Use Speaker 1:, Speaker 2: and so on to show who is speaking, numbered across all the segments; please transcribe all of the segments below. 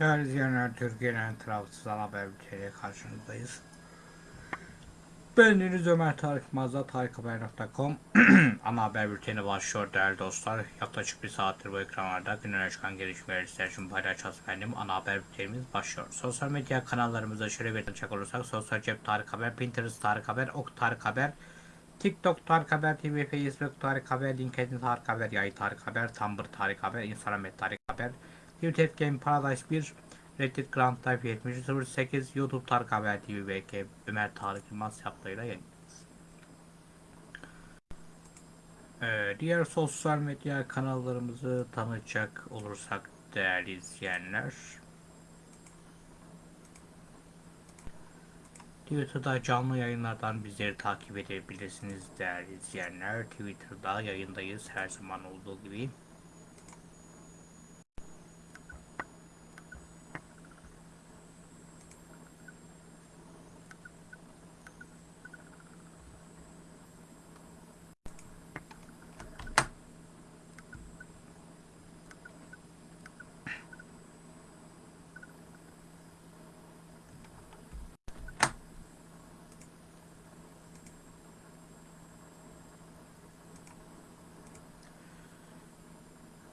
Speaker 1: Değerli izleyenler, Türkiye'nin tarafsız ana haber bülteniyle karşınızdayız. Ben Deniz Ömer Tarık Mazda, tarikhaber.com Ana haber bülteni başlıyor değerli dostlar. Yaklaşık bir saattir bu ekranlarda günün çıkan gelişmeleri sizler için paylaşacağız efendim. Ana haber bültenimiz başlıyor. Sosyal medya kanallarımızda şöyle açacak olursak Sosyal Cep Tarık Haber, Pinterest Tarık Haber, Ok Tarık Haber, TikTok Tarık Haber TV, Facebook Tarık Haber, LinkedIn Tarık Haber, Yay Tarık Haber, Tumblr Tarık Haber, Instagram Tarık Haber, Twitter Game Paradise 1, Reddit Grand Type 7008, YouTube Tarık Haber TV BK Ömer Tarık Yılmaz yaptığıyla yayınlıyoruz. Ee, diğer sosyal medya kanallarımızı tanıtacak olursak değerli izleyenler Twitter'da canlı yayınlardan bizleri takip edebilirsiniz değerli izleyenler. Twitter'da yayındayız her zaman olduğu gibi.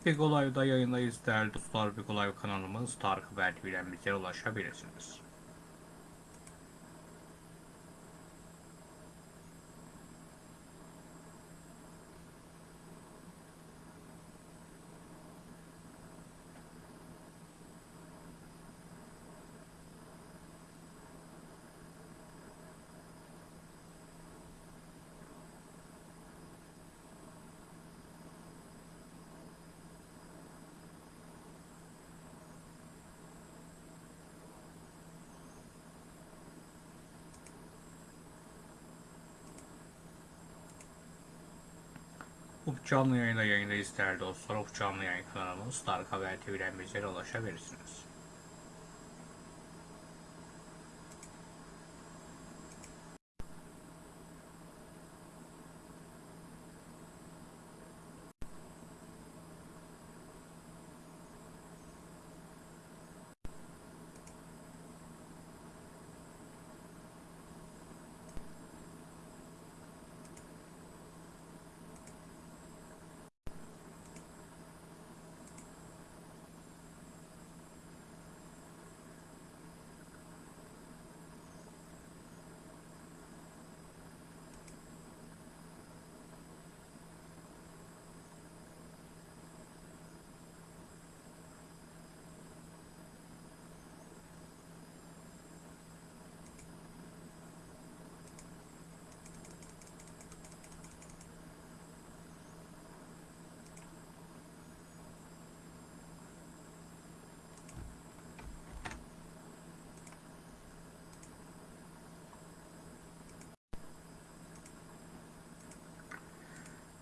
Speaker 1: Big Olay'da yayındayız değerli dostlar. Big Olay kanalımız Tarık Haber ulaşabilirsiniz. Ufuk canlı yayında yayındayız değerli dostlar. Ufuk canlı yayın kanalımız Tarık Haber TV'den bize ulaşabilirsiniz.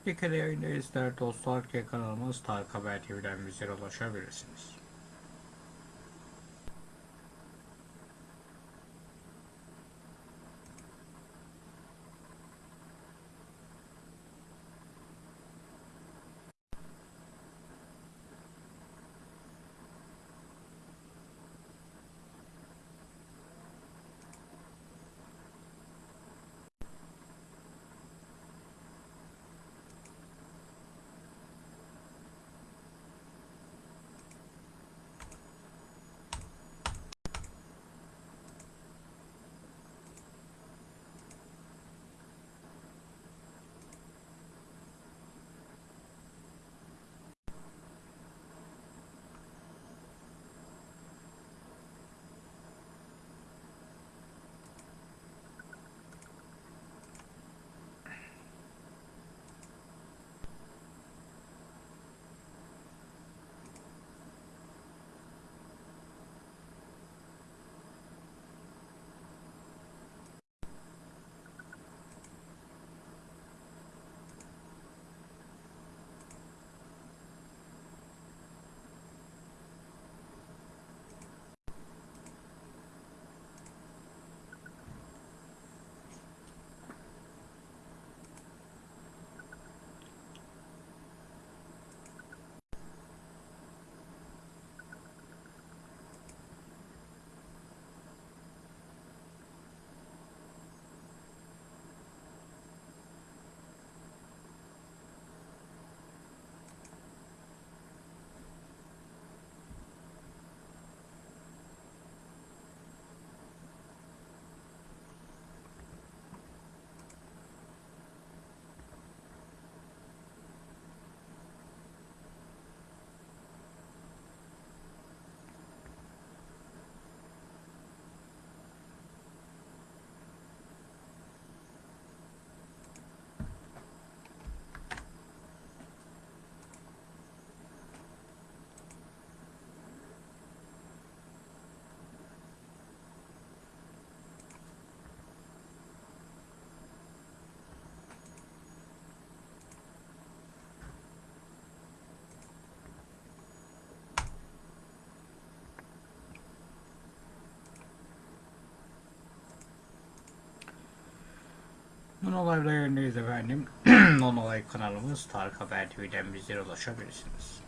Speaker 1: Bir kere yayındayız değerli dostlar kanalımız Tarık Haber TV'den bize ulaşabilirsiniz. Non Olay'da yayındayız efendim. Non Olay kanalımız Tarık Haber TV'den bizlere ulaşabilirsiniz.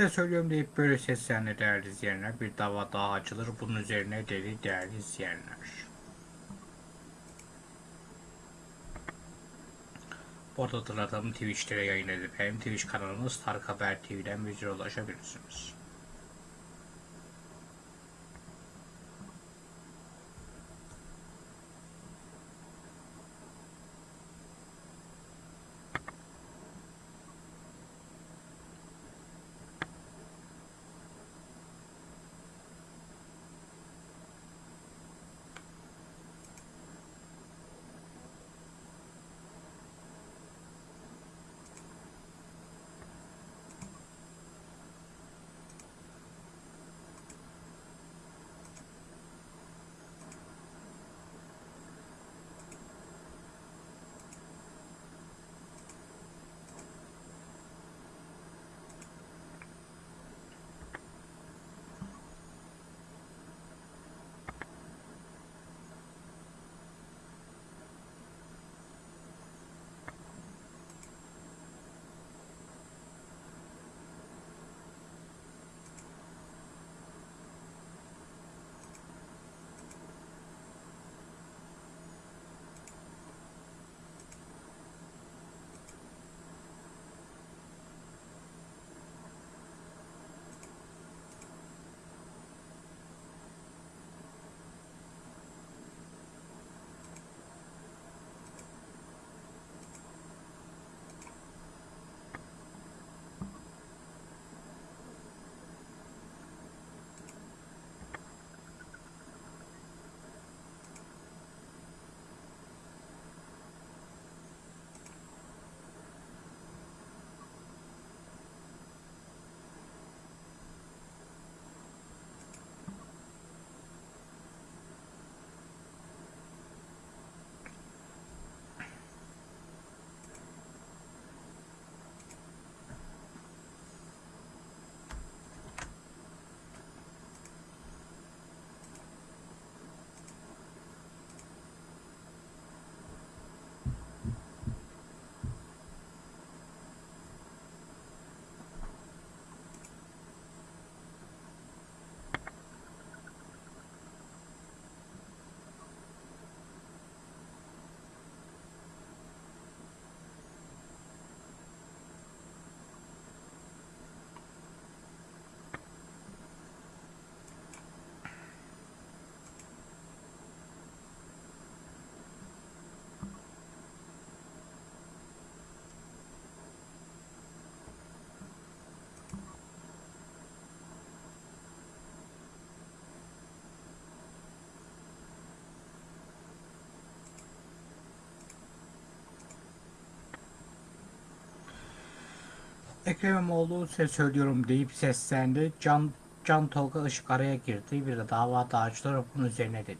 Speaker 1: Size söylüyorum deyip böyle seslendi değerli izleyenler. Bir dava daha açılır. Bunun üzerine deli değerli izleyenler. Bu arada hatırlatalım Twitch'te yayınladık. Efendim Twitch kanalımız Tarık Haber TV'den bizlere ulaşabilirsiniz. Ekrem İmamoğlu size söylüyorum deyip seslendi. Can, Can Tolga Işık araya girdi. Bir de dava dağıcıları bunun üzerine dedi.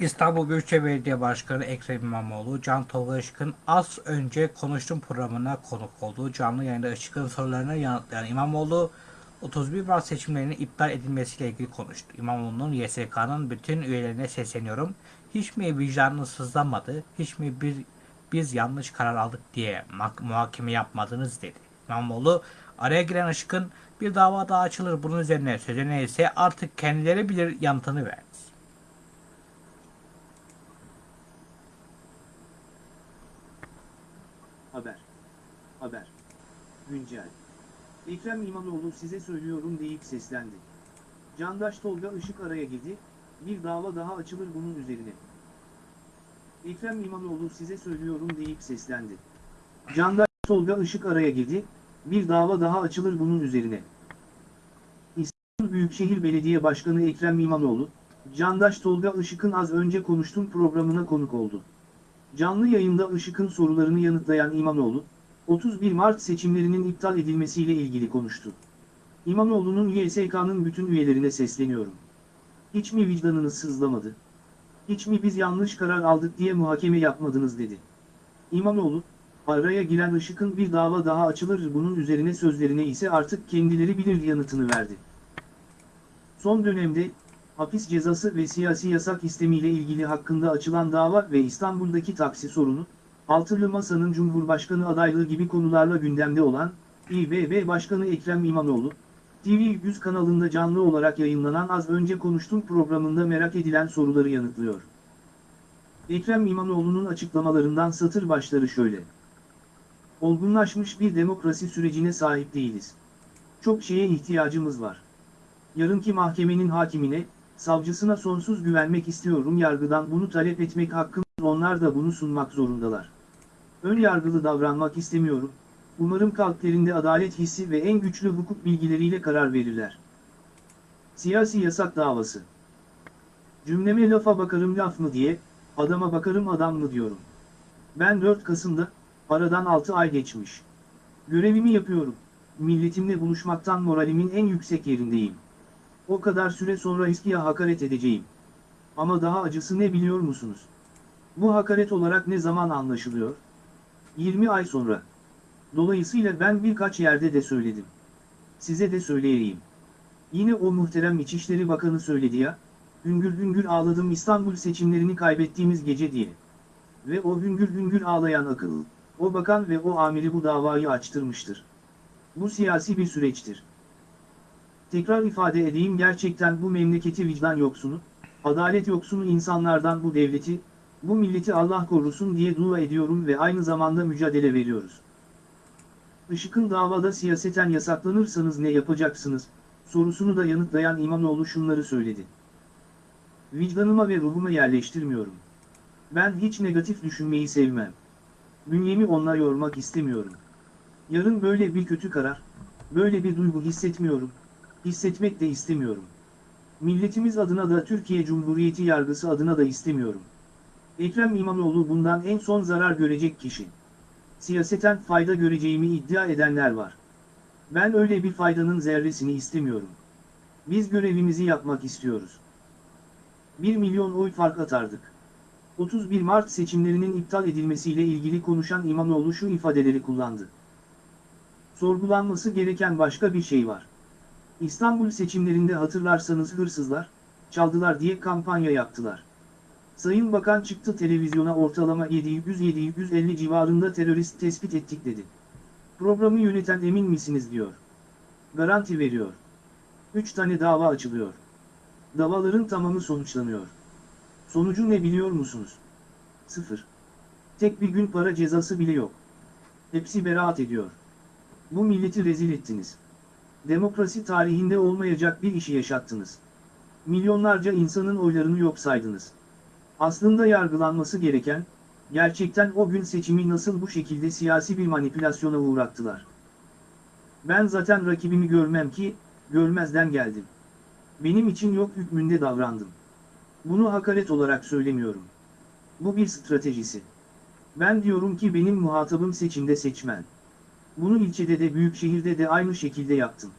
Speaker 1: İstanbul Büyükşehir Belediye Başkanı Ekrem İmamoğlu, Can Tolga Işık'ın az önce konuştuğum programına konuk olduğu canlı yayında Işık'ın sorularına yanıtlayan İmamoğlu, 31 Mart seçimlerinin iptal edilmesiyle ilgili konuştu. İmamoğlu'nun YSK'nın bütün üyelerine sesleniyorum. Hiç mi vicdanınız sızlanmadı, hiç mi bir, biz yanlış karar aldık diye muhakeme yapmadınız dedi. İmamoğlu, araya giren Işık'ın bir dava daha açılır bunun üzerine sözüne ise artık kendileri bilir yanıtını verdi.
Speaker 2: Haber. Haber. Güncel. Ekrem İmamoğlu size söylüyorum deyip seslendi. Candaş Tolga Işık araya girdi, bir dava daha açılır bunun üzerine. Ekrem İmamoğlu size söylüyorum deyip seslendi. Candaş Tolga Işık araya girdi, bir dava daha açılır bunun üzerine. İstanbul Büyükşehir Belediye Başkanı Ekrem İmamoğlu, Candaş Tolga Işık'ın az önce konuştuğum programına konuk oldu. Canlı yayında Işık'ın sorularını yanıtlayan İmamoğlu, 31 Mart seçimlerinin iptal edilmesiyle ilgili konuştu. İmamoğlu'nun YSK'nın bütün üyelerine sesleniyorum. Hiç mi vicdanınız sızlamadı? Hiç mi biz yanlış karar aldık diye muhakeme yapmadınız dedi. İmamoğlu, araya giren Işık'ın bir dava daha açılır bunun üzerine sözlerine ise artık kendileri bilir yanıtını verdi. Son dönemde, hapis cezası ve siyasi yasak istemiyle ilgili hakkında açılan dava ve İstanbul'daki taksi sorunu, Altılı Masa'nın Cumhurbaşkanı adaylığı gibi konularla gündemde olan, İBB Başkanı Ekrem İmamoğlu, TV100 kanalında canlı olarak yayınlanan az önce konuştuğum programında merak edilen soruları yanıtlıyor. Ekrem İmamoğlu'nun açıklamalarından satır başları şöyle. Olgunlaşmış bir demokrasi sürecine sahip değiliz. Çok şeye ihtiyacımız var. Yarınki mahkemenin hakimine, savcısına sonsuz güvenmek istiyorum yargıdan bunu talep etmek hakkım, onlar da bunu sunmak zorundalar. Ön yargılı davranmak istemiyorum, umarım kalplerinde adalet hissi ve en güçlü hukuk bilgileriyle karar verirler. Siyasi yasak davası. Cümleme lafa bakarım laf mı diye, adama bakarım adam mı diyorum. Ben 4 Kasım'da, aradan 6 ay geçmiş. Görevimi yapıyorum, milletimle buluşmaktan moralimin en yüksek yerindeyim. O kadar süre sonra İSKİ'ye hakaret edeceğim. Ama daha acısı ne biliyor musunuz? Bu hakaret olarak ne zaman anlaşılıyor? 20 ay sonra. Dolayısıyla ben birkaç yerde de söyledim. Size de söyleyeyim. Yine o muhterem İçişleri Bakanı söyledi ya, hüngür hüngür ağladım İstanbul seçimlerini kaybettiğimiz gece diye. Ve o hüngür hüngür ağlayan akıl, o bakan ve o amiri bu davayı açtırmıştır. Bu siyasi bir süreçtir. Tekrar ifade edeyim gerçekten bu memleketi vicdan yoksunu, adalet yoksunu insanlardan bu devleti, bu milleti Allah korusun diye dua ediyorum ve aynı zamanda mücadele veriyoruz. Işık'ın davada siyaseten yasaklanırsanız ne yapacaksınız, sorusunu da yanıtlayan İmamoğlu şunları söyledi. Vicdanıma ve ruhuma yerleştirmiyorum. Ben hiç negatif düşünmeyi sevmem. Bünyemi onunla yormak istemiyorum. Yarın böyle bir kötü karar, böyle bir duygu hissetmiyorum, hissetmek de istemiyorum. Milletimiz adına da Türkiye Cumhuriyeti yargısı adına da istemiyorum. Ekrem İmamoğlu bundan en son zarar görecek kişi. Siyaseten fayda göreceğimi iddia edenler var. Ben öyle bir faydanın zerresini istemiyorum. Biz görevimizi yapmak istiyoruz. 1 milyon oy fark atardık. 31 Mart seçimlerinin iptal edilmesiyle ilgili konuşan İmamoğlu şu ifadeleri kullandı. Sorgulanması gereken başka bir şey var. İstanbul seçimlerinde hatırlarsanız hırsızlar, çaldılar diye kampanya yaptılar. Sayın Bakan çıktı televizyona ortalama 700-750 civarında terörist tespit ettik dedi. Programı yöneten emin misiniz diyor. Garanti veriyor. 3 tane dava açılıyor. Davaların tamamı sonuçlanıyor. Sonucu ne biliyor musunuz? Sıfır. Tek bir gün para cezası bile yok. Hepsi beraat ediyor. Bu milleti rezil ettiniz. Demokrasi tarihinde olmayacak bir işi yaşattınız. Milyonlarca insanın oylarını yok saydınız. Aslında yargılanması gereken, gerçekten o gün seçimi nasıl bu şekilde siyasi bir manipülasyona uğrattılar. Ben zaten rakibimi görmem ki, görmezden geldim. Benim için yok hükmünde davrandım. Bunu hakaret olarak söylemiyorum. Bu bir stratejisi. Ben diyorum ki benim muhatabım seçimde seçmen. Bunu ilçede de büyük şehirde de aynı şekilde yaptım.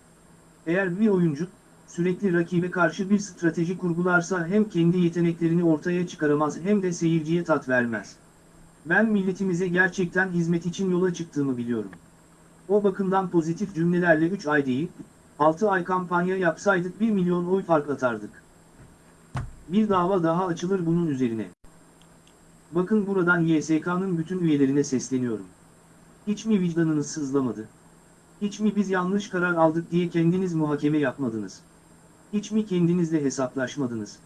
Speaker 2: Eğer bir oyuncu, sürekli rakibe karşı bir strateji kurgularsa hem kendi yeteneklerini ortaya çıkaramaz hem de seyirciye tat vermez. Ben milletimize gerçekten hizmet için yola çıktığımı biliyorum. O bakımdan pozitif cümlelerle 3 ay değil, 6 ay kampanya yapsaydık 1 milyon oy fark atardık. Bir dava daha açılır bunun üzerine. Bakın buradan YSK'nın bütün üyelerine sesleniyorum. Hiç mi vicdanınız sızlamadı? Hiç mi biz yanlış karar aldık diye kendiniz muhakeme yapmadınız? Hiç mi kendinizle hesaplaşmadınız?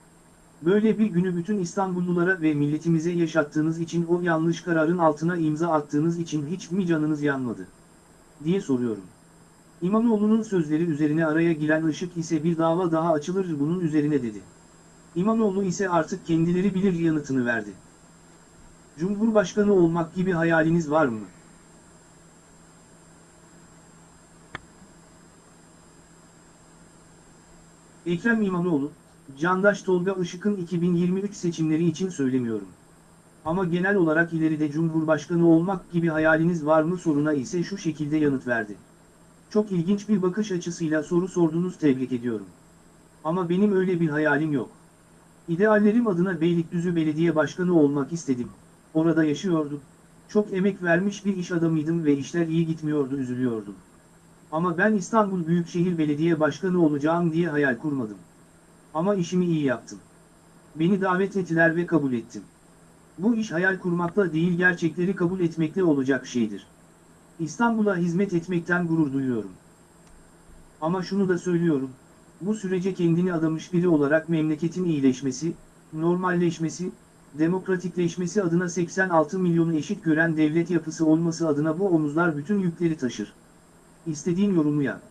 Speaker 2: Böyle bir günü bütün İstanbullulara ve milletimize yaşattığınız için o yanlış kararın altına imza attığınız için hiç mi canınız yanmadı? diye soruyorum. İmamoğlu'nun sözleri üzerine araya giren ışık ise bir dava daha açılır bunun üzerine dedi. İmamoğlu ise artık kendileri bilir yanıtını verdi. Cumhurbaşkanı olmak gibi hayaliniz var mı? Ekrem İmamoğlu, Candaş Tolga Işık'ın 2023 seçimleri için söylemiyorum. Ama genel olarak ileride Cumhurbaşkanı olmak gibi hayaliniz var mı soruna ise şu şekilde yanıt verdi. Çok ilginç bir bakış açısıyla soru sordunuz tebrik ediyorum. Ama benim öyle bir hayalim yok. İdeallerim adına Beylikdüzü Belediye Başkanı olmak istedim. Orada yaşıyordum. Çok emek vermiş bir iş adamıydım ve işler iyi gitmiyordu üzülüyordum. Ama ben İstanbul Büyükşehir Belediye Başkanı olacağım diye hayal kurmadım. Ama işimi iyi yaptım. Beni davet ettiler ve kabul ettim. Bu iş hayal kurmakla değil gerçekleri kabul etmekle olacak şeydir. İstanbul'a hizmet etmekten gurur duyuyorum. Ama şunu da söylüyorum, bu sürece kendini adamış biri olarak memleketin iyileşmesi, normalleşmesi, demokratikleşmesi adına 86 milyonu eşit gören devlet yapısı olması adına bu omuzlar bütün yükleri taşır. İstediğin yorumu yap.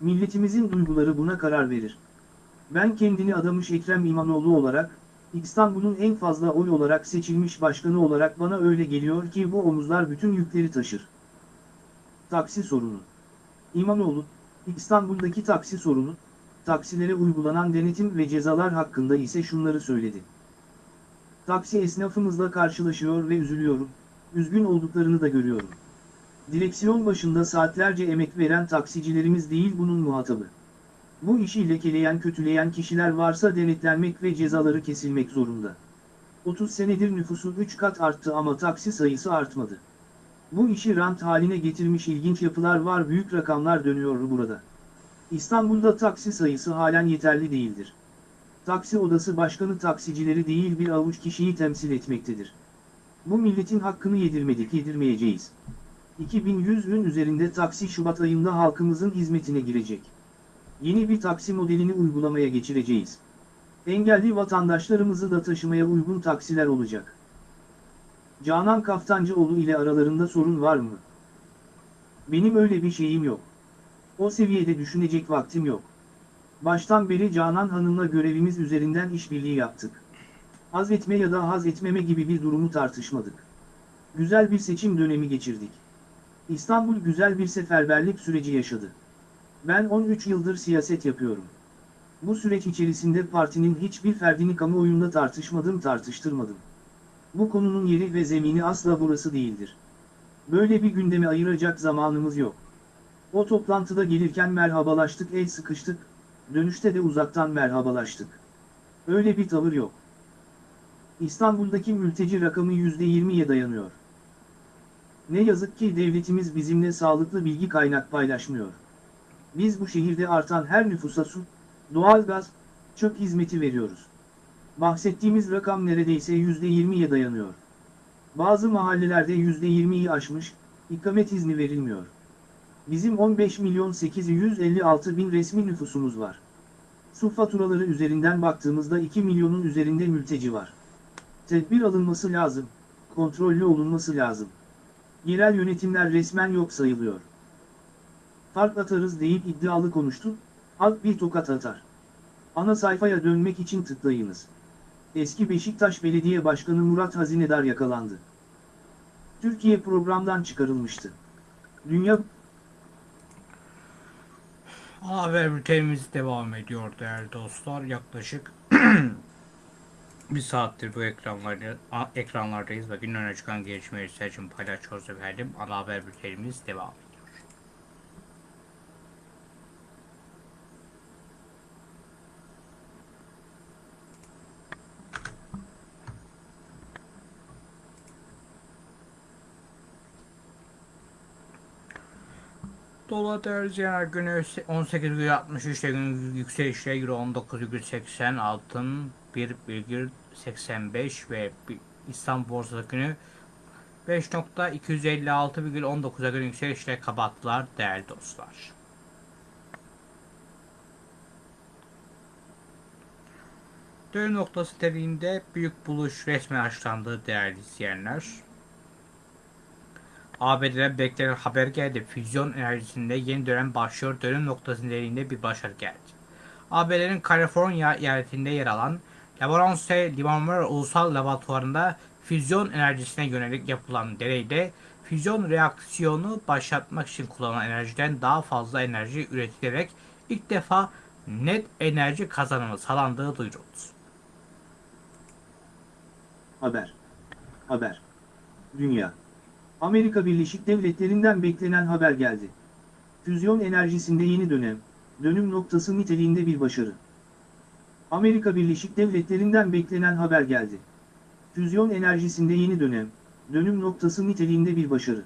Speaker 2: Milletimizin duyguları buna karar verir. Ben kendini adamış Ekrem İmamoğlu olarak, İstanbul'un en fazla oy olarak seçilmiş başkanı olarak bana öyle geliyor ki bu omuzlar bütün yükleri taşır. Taksi sorunu. İmamoğlu, İstanbul'daki taksi sorunu, taksilere uygulanan denetim ve cezalar hakkında ise şunları söyledi. Taksi esnafımızla karşılaşıyor ve üzülüyorum, üzgün olduklarını da görüyorum. Direksiyon başında saatlerce emek veren taksicilerimiz değil bunun muhatabı. Bu işi lekeleyen kötüleyen kişiler varsa denetlenmek ve cezaları kesilmek zorunda. 30 senedir nüfusu 3 kat arttı ama taksi sayısı artmadı. Bu işi rant haline getirmiş ilginç yapılar var büyük rakamlar dönüyor burada. İstanbul'da taksi sayısı halen yeterli değildir. Taksi odası başkanı taksicileri değil bir avuç kişiyi temsil etmektedir. Bu milletin hakkını yedirmedik yedirmeyeceğiz. 2100'ün üzerinde taksi Şubat ayında halkımızın hizmetine girecek. Yeni bir taksi modelini uygulamaya geçireceğiz. Engelli vatandaşlarımızı da taşımaya uygun taksiler olacak. Canan Kaftancıoğlu ile aralarında sorun var mı? Benim öyle bir şeyim yok. O seviyede düşünecek vaktim yok. Baştan beri Canan Hanım'la görevimiz üzerinden işbirliği yaptık. Haz etme ya da haz etmeme gibi bir durumu tartışmadık. Güzel bir seçim dönemi geçirdik. İstanbul güzel bir seferberlik süreci yaşadı. Ben 13 yıldır siyaset yapıyorum. Bu süreç içerisinde partinin hiçbir ferdini kamuoyunda tartışmadım tartıştırmadım. Bu konunun yeri ve zemini asla burası değildir. Böyle bir gündeme ayıracak zamanımız yok. O toplantıda gelirken merhabalaştık el sıkıştık, dönüşte de uzaktan merhabalaştık. Öyle bir tavır yok. İstanbul'daki mülteci rakamı %20'ye dayanıyor. Ne yazık ki devletimiz bizimle sağlıklı bilgi kaynak paylaşmıyor. Biz bu şehirde artan her nüfusa su, doğalgaz, çöp hizmeti veriyoruz. Bahsettiğimiz rakam neredeyse %20'ye dayanıyor. Bazı mahallelerde %20'yi aşmış, ikamet izni verilmiyor. Bizim 15 milyon 856 bin resmi nüfusumuz var. Su faturaları üzerinden baktığımızda 2 milyonun üzerinde mülteci var. Tedbir alınması lazım, kontrollü olunması lazım. Yerel yönetimler resmen yok sayılıyor. Fark atarız deyip iddialı konuştu, halk bir tokat atar. Ana sayfaya dönmek için tıklayınız. Eski Beşiktaş Belediye Başkanı Murat Hazinedar yakalandı. Türkiye programdan çıkarılmıştı. Dünya
Speaker 1: Haber bültenimiz devam ediyor değerli dostlar. Yaklaşık Bir saattir bu ekranlarda, ekranlardayız ve gün öne çıkan gelişmeleri sizler için paylaşıyoruz efendim. Ana haber bültenimiz devam ediyor. Dolar değerli ziyarar günü 18,63 ile gün yükselişle Euro 19,80 altın 1,85 ve İstanbul borsası günü 5.256,19'a gün yükselişle kapattılar değerli dostlar. Dönüm noktası dediğinde büyük buluş resmen açıklandı değerli izleyenler. ABD'den beklenen haber geldi. Füzyon enerjisinde yeni dönem başlıyor. Dönüm noktası niteliğinde bir başarı geldi. ABD'nin Kaliforniya eyaletinde yer alan Laborance Limanlar Ulusal Laboratuvarı'nda füzyon enerjisine yönelik yapılan deneyde füzyon reaksiyonu başlatmak için kullanılan enerjiden daha fazla enerji üretilerek ilk defa net enerji kazanımı sağlandığı duyuruldu.
Speaker 2: Haber. Haber. Dünya. Amerika Birleşik Devletleri'nden beklenen haber geldi. Füzyon enerjisinde yeni dönem, dönüm noktası niteliğinde bir başarı. Amerika Birleşik Devletleri'nden beklenen haber geldi. Füzyon enerjisinde yeni dönem, dönüm noktası niteliğinde bir başarı.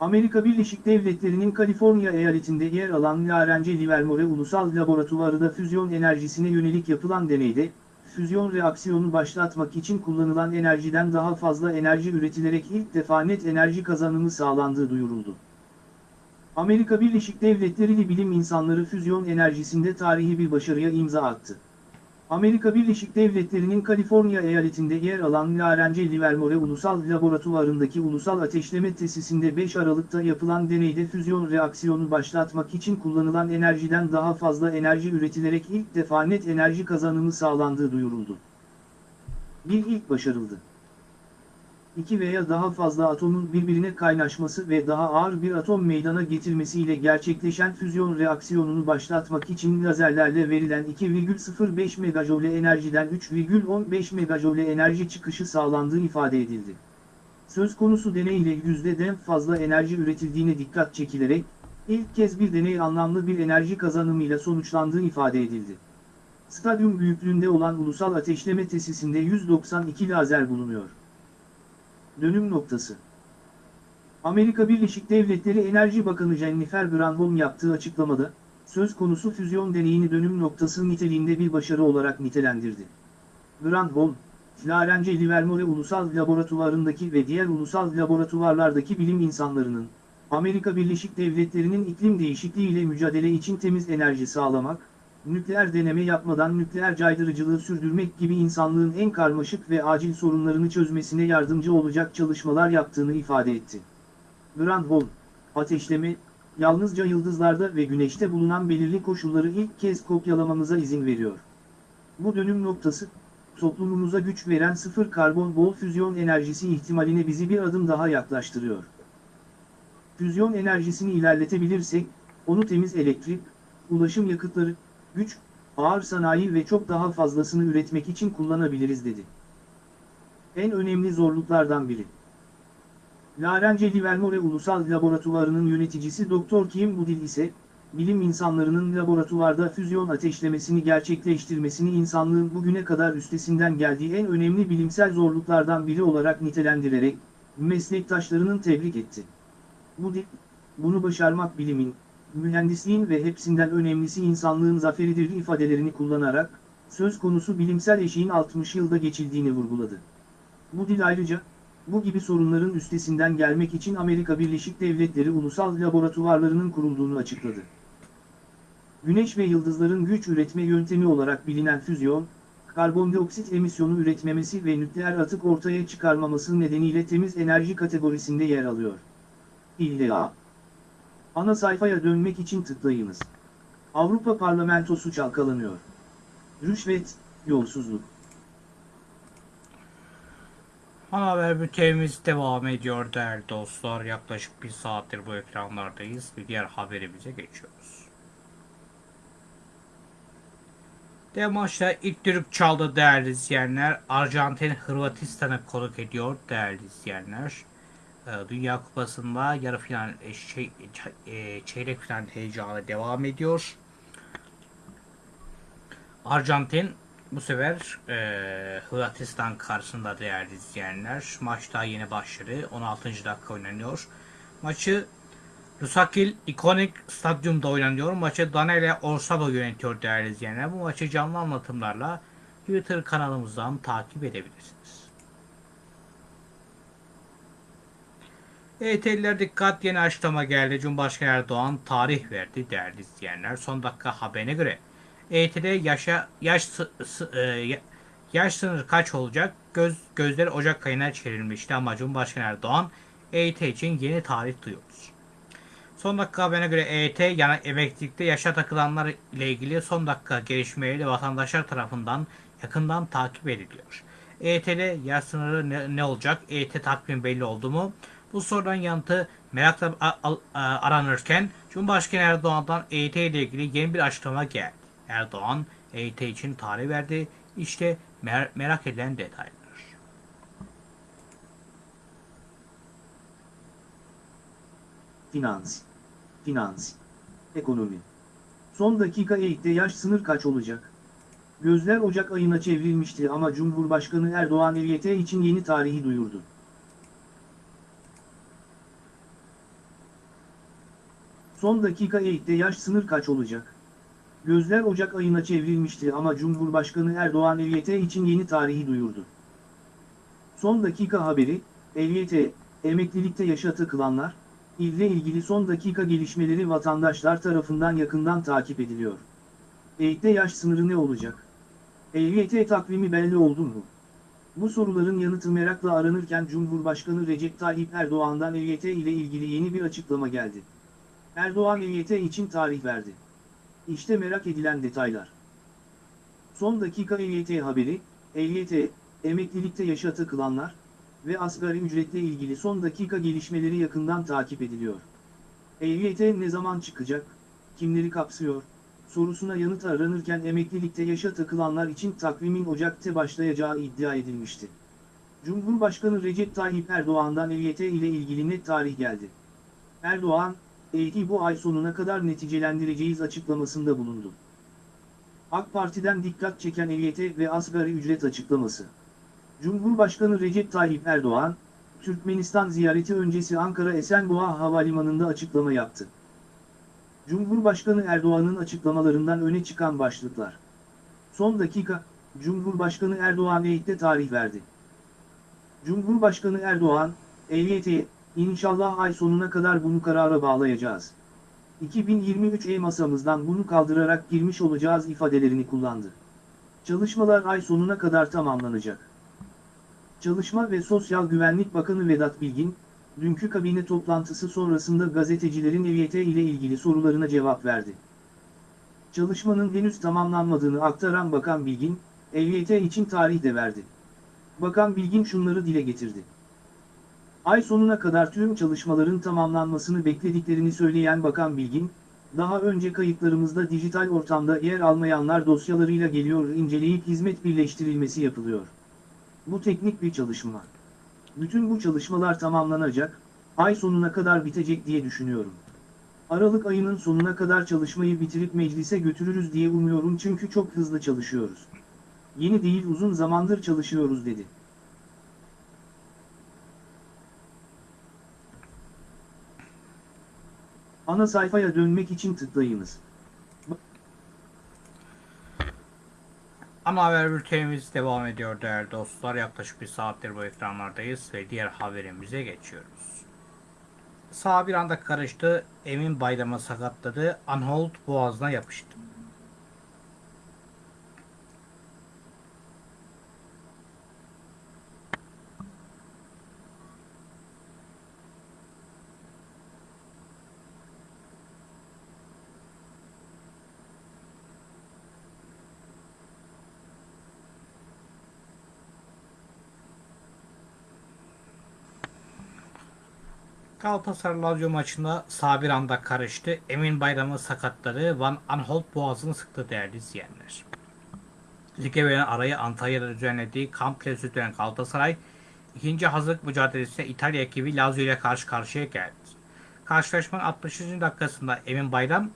Speaker 2: Amerika Birleşik Devletleri'nin Kaliforniya eyaletinde yer alan Lawrence Livermore Ulusal Laboratuvarı'da füzyon enerjisine yönelik yapılan deneyde, füzyon reaksiyonu başlatmak için kullanılan enerjiden daha fazla enerji üretilerek ilk defa net enerji kazanımı sağlandığı duyuruldu. Amerika Birleşik Devletleri'li bilim insanları füzyon enerjisinde tarihi bir başarıya imza attı. Amerika Birleşik Devletleri'nin Kaliforniya eyaletinde yer alan Lawrence Livermore Ulusal Laboratuvarı'ndaki Ulusal Ateşleme Tesisinde 5 Aralık'ta yapılan deneyde füzyon reaksiyonu başlatmak için kullanılan enerjiden daha fazla enerji üretilerek ilk defa net enerji kazanımı sağlandığı duyuruldu. Bir ilk başarıldı. İki veya daha fazla atomun birbirine kaynaşması ve daha ağır bir atom meydana getirmesiyle gerçekleşen füzyon reaksiyonunu başlatmak için lazerlerle verilen 2,05 megajoule enerjiden 3,15 megajoule enerji çıkışı sağlandığı ifade edildi. Söz konusu deney ile yüzdeden fazla enerji üretildiğine dikkat çekilerek, ilk kez bir deney anlamlı bir enerji kazanımıyla sonuçlandığı ifade edildi. Stadyum büyüklüğünde olan ulusal ateşleme tesisinde 192 lazer bulunuyor. Dönüm noktası. Amerika Birleşik Devletleri Enerji Bakanı Jennifer Granholm yaptığı açıklamada, söz konusu füzyon deneyini dönüm noktası niteliğinde bir başarı olarak nitelendirdi. Granholm, Lawrence Livermore Ulusal Laboratuvarı'ndaki ve diğer ulusal laboratuvarlardaki bilim insanlarının, Amerika Birleşik Devletleri'nin iklim değişikliği ile mücadele için temiz enerji sağlamak, nükleer deneme yapmadan nükleer caydırıcılığı sürdürmek gibi insanlığın en karmaşık ve acil sorunlarını çözmesine yardımcı olacak çalışmalar yaptığını ifade etti. Granholm, ateşleme, yalnızca yıldızlarda ve güneşte bulunan belirli koşulları ilk kez kopyalamamıza izin veriyor. Bu dönüm noktası, toplumumuza güç veren sıfır karbon bol füzyon enerjisi ihtimaline bizi bir adım daha yaklaştırıyor. Füzyon enerjisini ilerletebilirsek, onu temiz elektrik, ulaşım yakıtları, güç, ağır sanayi ve çok daha fazlasını üretmek için kullanabiliriz dedi. En önemli zorluklardan biri. Lawrence Livermore Ulusal Laboratuvarı'nın yöneticisi Dr. Kim Budil ise, bilim insanlarının laboratuvarda füzyon ateşlemesini gerçekleştirmesini insanlığın bugüne kadar üstesinden geldiği en önemli bilimsel zorluklardan biri olarak nitelendirerek, meslektaşlarının tebrik etti. Budil, bunu başarmak bilimin, mühendisliğin ve hepsinden önemlisi insanlığın zaferidir ifadelerini kullanarak, söz konusu bilimsel eşiğin 60 yılda geçildiğini vurguladı. Bu dil ayrıca, bu gibi sorunların üstesinden gelmek için Amerika Birleşik Devletleri ulusal laboratuvarlarının kurulduğunu açıkladı. Güneş ve yıldızların güç üretme yöntemi olarak bilinen füzyon, karbondioksit emisyonu üretmemesi ve nükleer atık ortaya çıkarmaması nedeniyle temiz enerji kategorisinde yer alıyor. İlla. Ana sayfaya dönmek için tıklayınız. Avrupa Parlamentosu çalkalanıyor. Rüşvet, yolsuzluk.
Speaker 1: Ana haber bültenimiz devam ediyor değerli dostlar. Yaklaşık bir saattir bu ekranlardayız. Bir diğer haberimize geçiyoruz. Ve maçta ilk düdük çaldı değerli izleyenler. Arjantin Hırvatistan'ı konuk ediyor değerli izleyenler. Ee, Dünya Kupası'nda yarı final, e, şey, e, çeyrek final heyecanı devam ediyor. Arjantin bu sefer e, Hırvatistan karşısında değerli izleyenler. Maç daha yeni başladı. 16. dakika oynanıyor. Maçı Lusakil ikonik stadyumda oynanıyor. Maçı Danele Orsabo yönetiyor değerli izleyenler. Bu maçı canlı anlatımlarla Twitter kanalımızdan takip edebilirsiniz. EYT'liler dikkat yeni açıklama geldi. Cumhurbaşkanı Erdoğan tarih verdi değerli izleyenler. Son dakika haberine göre EYT'de yaşa, yaş, sı- e, ya- yaş sınırı kaç olacak? Göz, gözler Ocak ayına çevrilmişti ama Cumhurbaşkanı Erdoğan EYT için yeni tarih duyuyoruz. Son dakika haberine göre EYT yani emeklilikte yaşa takılanlar ile ilgili son dakika gelişmeleri vatandaşlar tarafından yakından takip ediliyor. EYT'de yaş sınırı ne, ne olacak? EYT takvim belli oldu mu? Bu soruların yanıtı merakla aranırken Cumhurbaşkanı Erdoğan'dan EYT ile ilgili yeni bir açıklama geldi. Erdoğan EYT için tarih verdi. İşte mer- merak edilen detaylar.
Speaker 2: Finans. Finans. Ekonomi. Son dakika eğitte yaş sınır kaç olacak? Gözler Ocak ayına çevrilmişti ama Cumhurbaşkanı Erdoğan EYT için yeni tarihi duyurdu. Son dakika eğitte yaş sınır kaç olacak? Gözler Ocak ayına çevrilmişti ama Cumhurbaşkanı Erdoğan EYT için yeni tarihi duyurdu. Son dakika haberi, EYT, emeklilikte yaşa takılanlar, ile ilgili son dakika gelişmeleri vatandaşlar tarafından yakından takip ediliyor. EYT'de yaş sınırı ne olacak? EYT takvimi belli oldu mu? Bu soruların yanıtı merakla aranırken Cumhurbaşkanı Recep Tayyip Erdoğan'dan EYT ile ilgili yeni bir açıklama geldi. Erdoğan EYT için tarih verdi. İşte merak edilen detaylar. Son dakika EYT haberi, EYT, emeklilikte yaşa takılanlar, ve asgari ücretle ilgili son dakika gelişmeleri yakından takip ediliyor. EYT ne zaman çıkacak, kimleri kapsıyor, sorusuna yanıt aranırken emeklilikte yaşa takılanlar için takvimin Ocak'ta başlayacağı iddia edilmişti. Cumhurbaşkanı Recep Tayyip Erdoğan'dan EYT ile ilgili net tarih geldi. Erdoğan, EYT'i bu ay sonuna kadar neticelendireceğiz açıklamasında bulundu. AK Parti'den dikkat çeken EYT ve asgari ücret açıklaması. Cumhurbaşkanı Recep Tayyip Erdoğan, Türkmenistan ziyareti öncesi Ankara Esenboğa Havalimanı'nda açıklama yaptı. Cumhurbaşkanı Erdoğan'ın açıklamalarından öne çıkan başlıklar. Son dakika, Cumhurbaşkanı Erdoğan EYT'de tarih verdi. Cumhurbaşkanı Erdoğan, EYT, inşallah ay sonuna kadar bunu karara bağlayacağız. 2023 E masamızdan bunu kaldırarak girmiş olacağız ifadelerini kullandı. Çalışmalar ay sonuna kadar tamamlanacak. Çalışma ve Sosyal Güvenlik Bakanı Vedat Bilgin, dünkü kabine toplantısı sonrasında gazetecilerin EYT ile ilgili sorularına cevap verdi. Çalışmanın henüz tamamlanmadığını aktaran Bakan Bilgin, EYT için tarih de verdi. Bakan Bilgin şunları dile getirdi. Ay sonuna kadar tüm çalışmaların tamamlanmasını beklediklerini söyleyen Bakan Bilgin, daha önce kayıtlarımızda dijital ortamda yer almayanlar dosyalarıyla geliyor inceleyip hizmet birleştirilmesi yapılıyor. Bu teknik bir çalışma. Bütün bu çalışmalar tamamlanacak, ay sonuna kadar bitecek diye düşünüyorum. Aralık ayının sonuna kadar çalışmayı bitirip meclise götürürüz diye umuyorum çünkü çok hızlı çalışıyoruz. Yeni değil uzun zamandır çalışıyoruz dedi. Ana sayfaya dönmek için tıklayınız.
Speaker 1: Ana haber bültenimiz devam ediyor değerli dostlar. Yaklaşık bir saattir bu ekranlardayız ve diğer haberimize geçiyoruz. Sağ bir anda karıştı. Emin Bayram'a sakatladı. Anhold boğazına yapıştı. Galatasaray Lazio maçında sağ bir anda karıştı. Emin Bayram'ı sakatladı. Van Anholt boğazını sıktı değerli izleyenler. Lige verilen arayı Antalya'da düzenlediği kamp tesisi dönen Galatasaray, ikinci hazırlık mücadelesinde İtalya ekibi Lazio ile karşı karşıya geldi. Karşılaşmanın 60. dakikasında Emin Bayram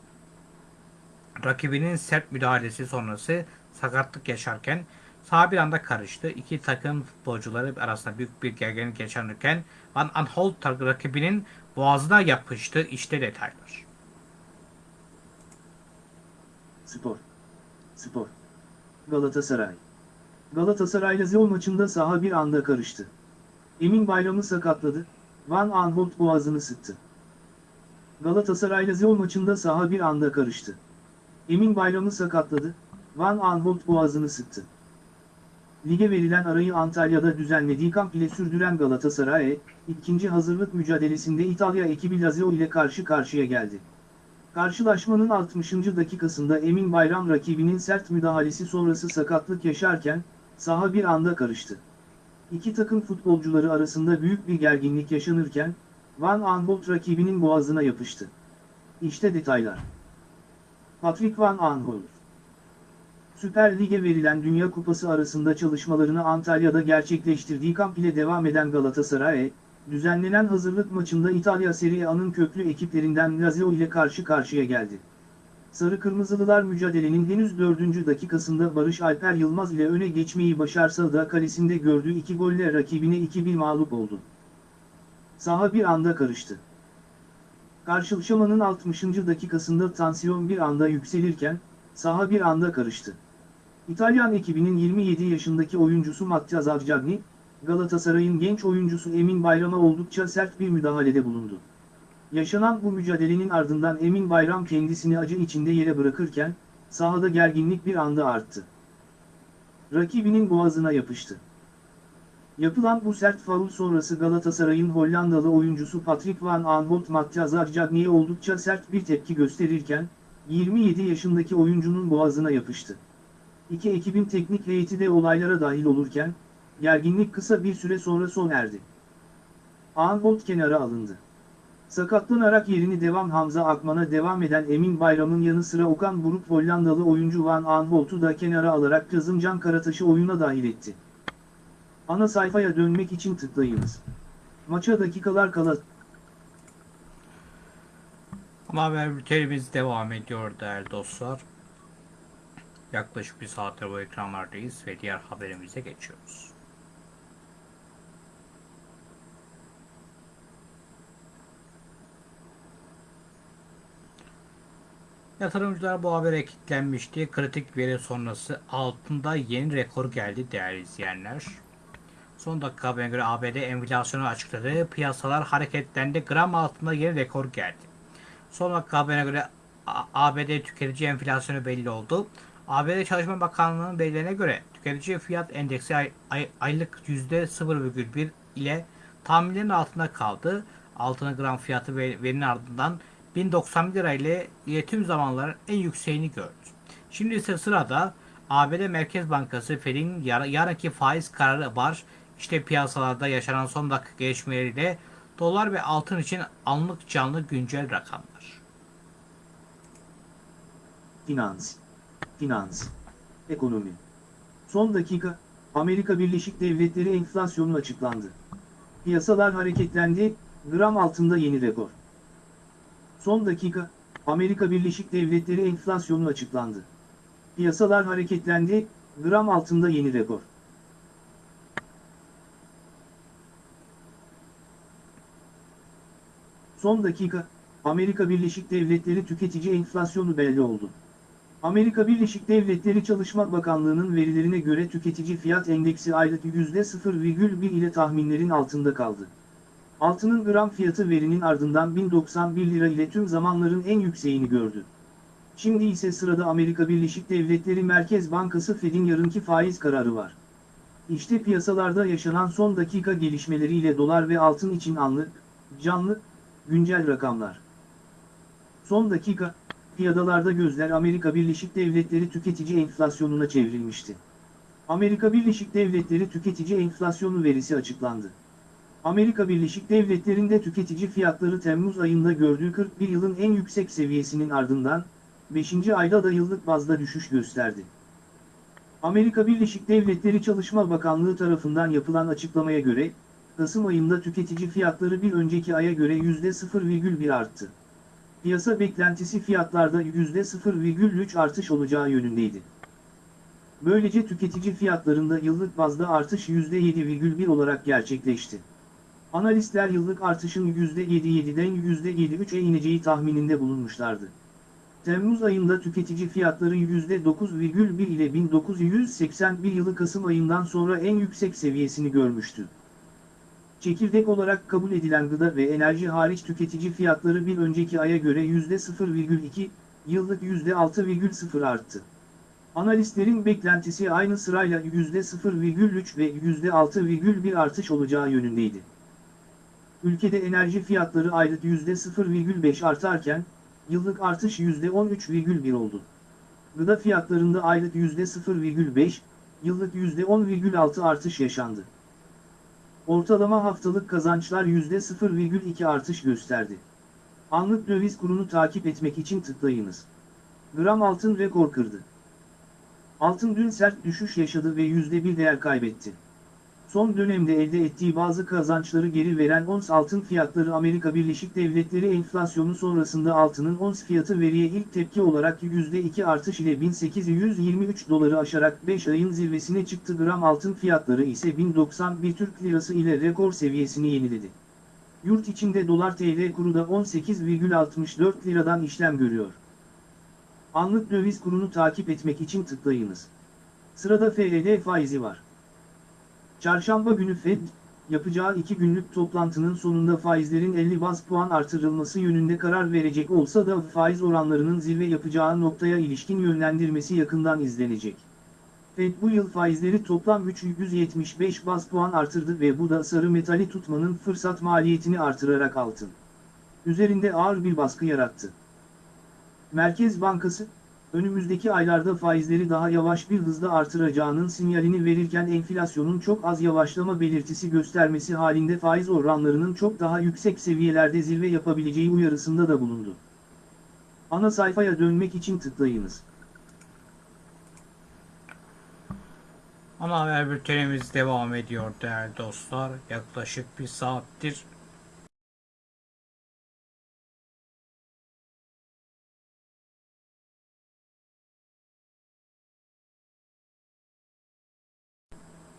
Speaker 1: rakibinin sert müdahalesi sonrası sakatlık yaşarken sağ bir anda karıştı. İki takım futbolcuları arasında büyük bir gerginlik yaşanırken Van Aanholt rakibinin boğazına yapıştı. İşte detaylar.
Speaker 2: Spor. Spor. Galatasaray. Galatasaray Lazio maçında saha bir anda karıştı. Emin Bayram'ı sakatladı, Van Aanholt boğazını sıktı. Galatasaray Lazio maçında saha bir anda karıştı. Emin Bayram'ı sakatladı, Van Aanholt boğazını sıktı. Lige verilen arayı Antalya'da düzenlediği kamp ile sürdüren Galatasaray, ikinci hazırlık mücadelesinde İtalya ekibi Lazio ile karşı karşıya geldi. Karşılaşmanın 60. dakikasında Emin Bayram rakibinin sert müdahalesi sonrası sakatlık yaşarken, saha bir anda karıştı. İki takım futbolcuları arasında büyük bir gerginlik yaşanırken, Van Aanholt rakibinin boğazına yapıştı. İşte detaylar. Patrick Van Aanholt Süper Lig'e verilen Dünya Kupası arasında çalışmalarını Antalya'da gerçekleştirdiği kamp ile devam eden Galatasaray, düzenlenen hazırlık maçında İtalya Serie A'nın köklü ekiplerinden Lazio ile karşı karşıya geldi. Sarı Kırmızılılar mücadelenin henüz 4. dakikasında Barış Alper Yılmaz ile öne geçmeyi başarsa da kalesinde gördüğü iki golle rakibine 2-1 mağlup oldu. Saha bir anda karıştı. Karşılaşmanın 60. dakikasında tansiyon bir anda yükselirken, saha bir anda karıştı. İtalyan ekibinin 27 yaşındaki oyuncusu Matteo Zaccagni, Galatasaray'ın genç oyuncusu Emin Bayram'a oldukça sert bir müdahalede bulundu. Yaşanan bu mücadelenin ardından Emin Bayram kendisini acı içinde yere bırakırken, sahada gerginlik bir anda arttı. Rakibinin boğazına yapıştı. Yapılan bu sert faul sonrası Galatasaray'ın Hollandalı oyuncusu Patrick Van Aanholt Matteo Zaccagni'ye oldukça sert bir tepki gösterirken, 27 yaşındaki oyuncunun boğazına yapıştı. İki ekibin teknik heyeti de olaylara dahil olurken, gerginlik kısa bir süre sonra sona erdi. Aanholt kenara alındı. Sakatlanarak yerini devam Hamza Akman'a devam eden Emin Bayram'ın yanı sıra Okan Buruk Hollandalı oyuncu Van Aanholt'u da kenara alarak Kazımcan Karataş'ı oyuna dahil etti. Ana sayfaya dönmek için tıklayınız. Maça dakikalar kala
Speaker 1: Ama haber bültenimiz devam ediyor değerli dostlar. Yaklaşık bir saattir bu ekranlardayız ve diğer haberimize geçiyoruz. Yatırımcılar bu habere kilitlenmişti. Kritik veri sonrası altında yeni rekor geldi değerli izleyenler. Son dakika haberine göre ABD enflasyonu açıkladı. Piyasalar hareketlendi. Gram altında yeni rekor geldi. Son dakika haberine göre ABD tüketici enflasyonu belli oldu. ABD Çalışma Bakanlığı'nın verilerine göre tüketici fiyat endeksi ay- ay- aylık %0,1 ile tahminlerin altında kaldı. Altının gram fiyatı ve verinin ardından 1091 lira ile tüm zamanların en yükseğini gördü. Şimdi ise sırada ABD Merkez Bankası Fed'in yar- yarınki faiz kararı var. İşte piyasalarda yaşanan son dakika gelişmeleriyle dolar ve altın için anlık canlı güncel rakamlar.
Speaker 2: Finans. Finans. Ekonomi. Son dakika, Amerika Birleşik Devletleri enflasyonu açıklandı. Piyasalar hareketlendi, gram altında yeni rekor. Son dakika, Amerika Birleşik Devletleri enflasyonu açıklandı. Piyasalar hareketlendi, gram altında yeni rekor. Son dakika, Amerika Birleşik Devletleri tüketici enflasyonu belli oldu. Amerika Birleşik Devletleri Çalışma Bakanlığı'nın verilerine göre tüketici fiyat endeksi aylık %0,1 ile tahminlerin altında kaldı. Altının gram fiyatı verinin ardından 1091 lira ile tüm zamanların en yükseğini gördü. Şimdi ise sırada Amerika Birleşik Devletleri Merkez Bankası Fed'in yarınki faiz kararı var. İşte piyasalarda yaşanan son dakika gelişmeleriyle dolar ve altın için anlık, canlı, güncel rakamlar. Son dakika, piyadalarda gözler Amerika Birleşik Devletleri tüketici enflasyonuna çevrilmişti. Amerika Birleşik Devletleri tüketici enflasyonu verisi açıklandı. Amerika Birleşik Devletleri'nde tüketici fiyatları Temmuz ayında gördüğü 41 yılın en yüksek seviyesinin ardından, 5. ayda da yıllık bazda düşüş gösterdi. Amerika Birleşik Devletleri Çalışma Bakanlığı tarafından yapılan açıklamaya göre, Kasım ayında tüketici fiyatları bir önceki aya göre %0,1 arttı. Piyasa beklentisi fiyatlarda %0,3 artış olacağı yönündeydi. Böylece tüketici fiyatlarında yıllık bazda artış %7,1 olarak gerçekleşti. Analistler yıllık artışın %7,7'den %7,3'e ineceği tahmininde bulunmuşlardı. Temmuz ayında tüketici fiyatları %9,1 ile 1981 yılı Kasım ayından sonra en yüksek seviyesini görmüştü. Çekirdek olarak kabul edilen gıda ve enerji hariç tüketici fiyatları bir önceki aya göre %0,2, yıllık %6,0 arttı. Analistlerin beklentisi aynı sırayla %0,3 ve %6,1 artış olacağı yönündeydi. Ülkede enerji fiyatları aylık %0,5 artarken, yıllık artış %13,1 oldu. Gıda fiyatlarında aylık %0,5, yıllık %10,6 artış yaşandı. Ortalama haftalık kazançlar %0,2 artış gösterdi. Anlık döviz kurunu takip etmek için tıklayınız. Gram altın rekor kırdı. Altın dün sert düşüş yaşadı ve %1 değer kaybetti. Son dönemde elde ettiği bazı kazançları geri veren ons altın fiyatları Amerika Birleşik Devletleri enflasyonu sonrasında altının ons fiyatı veriye ilk tepki olarak %2 artış ile 1823 doları aşarak 5 ayın zirvesine çıktı. Gram altın fiyatları ise 1091 Türk Lirası ile rekor seviyesini yeniledi. Yurt içinde dolar TL kuru da 18,64 liradan işlem görüyor. Anlık döviz kurunu takip etmek için tıklayınız. Sırada FED faizi var. Çarşamba günü Fed, yapacağı iki günlük toplantının sonunda faizlerin 50 baz puan artırılması yönünde karar verecek olsa da faiz oranlarının zirve yapacağı noktaya ilişkin yönlendirmesi yakından izlenecek. Fed bu yıl faizleri toplam 375 baz puan artırdı ve bu da sarı metali tutmanın fırsat maliyetini artırarak altın üzerinde ağır bir baskı yarattı. Merkez Bankası, önümüzdeki aylarda faizleri daha yavaş bir hızda artıracağının sinyalini verirken enflasyonun çok az yavaşlama belirtisi göstermesi halinde faiz oranlarının çok daha yüksek seviyelerde zirve yapabileceği uyarısında da bulundu. Ana sayfaya dönmek için tıklayınız.
Speaker 1: Ana haber bültenimiz devam ediyor değerli dostlar. Yaklaşık bir saattir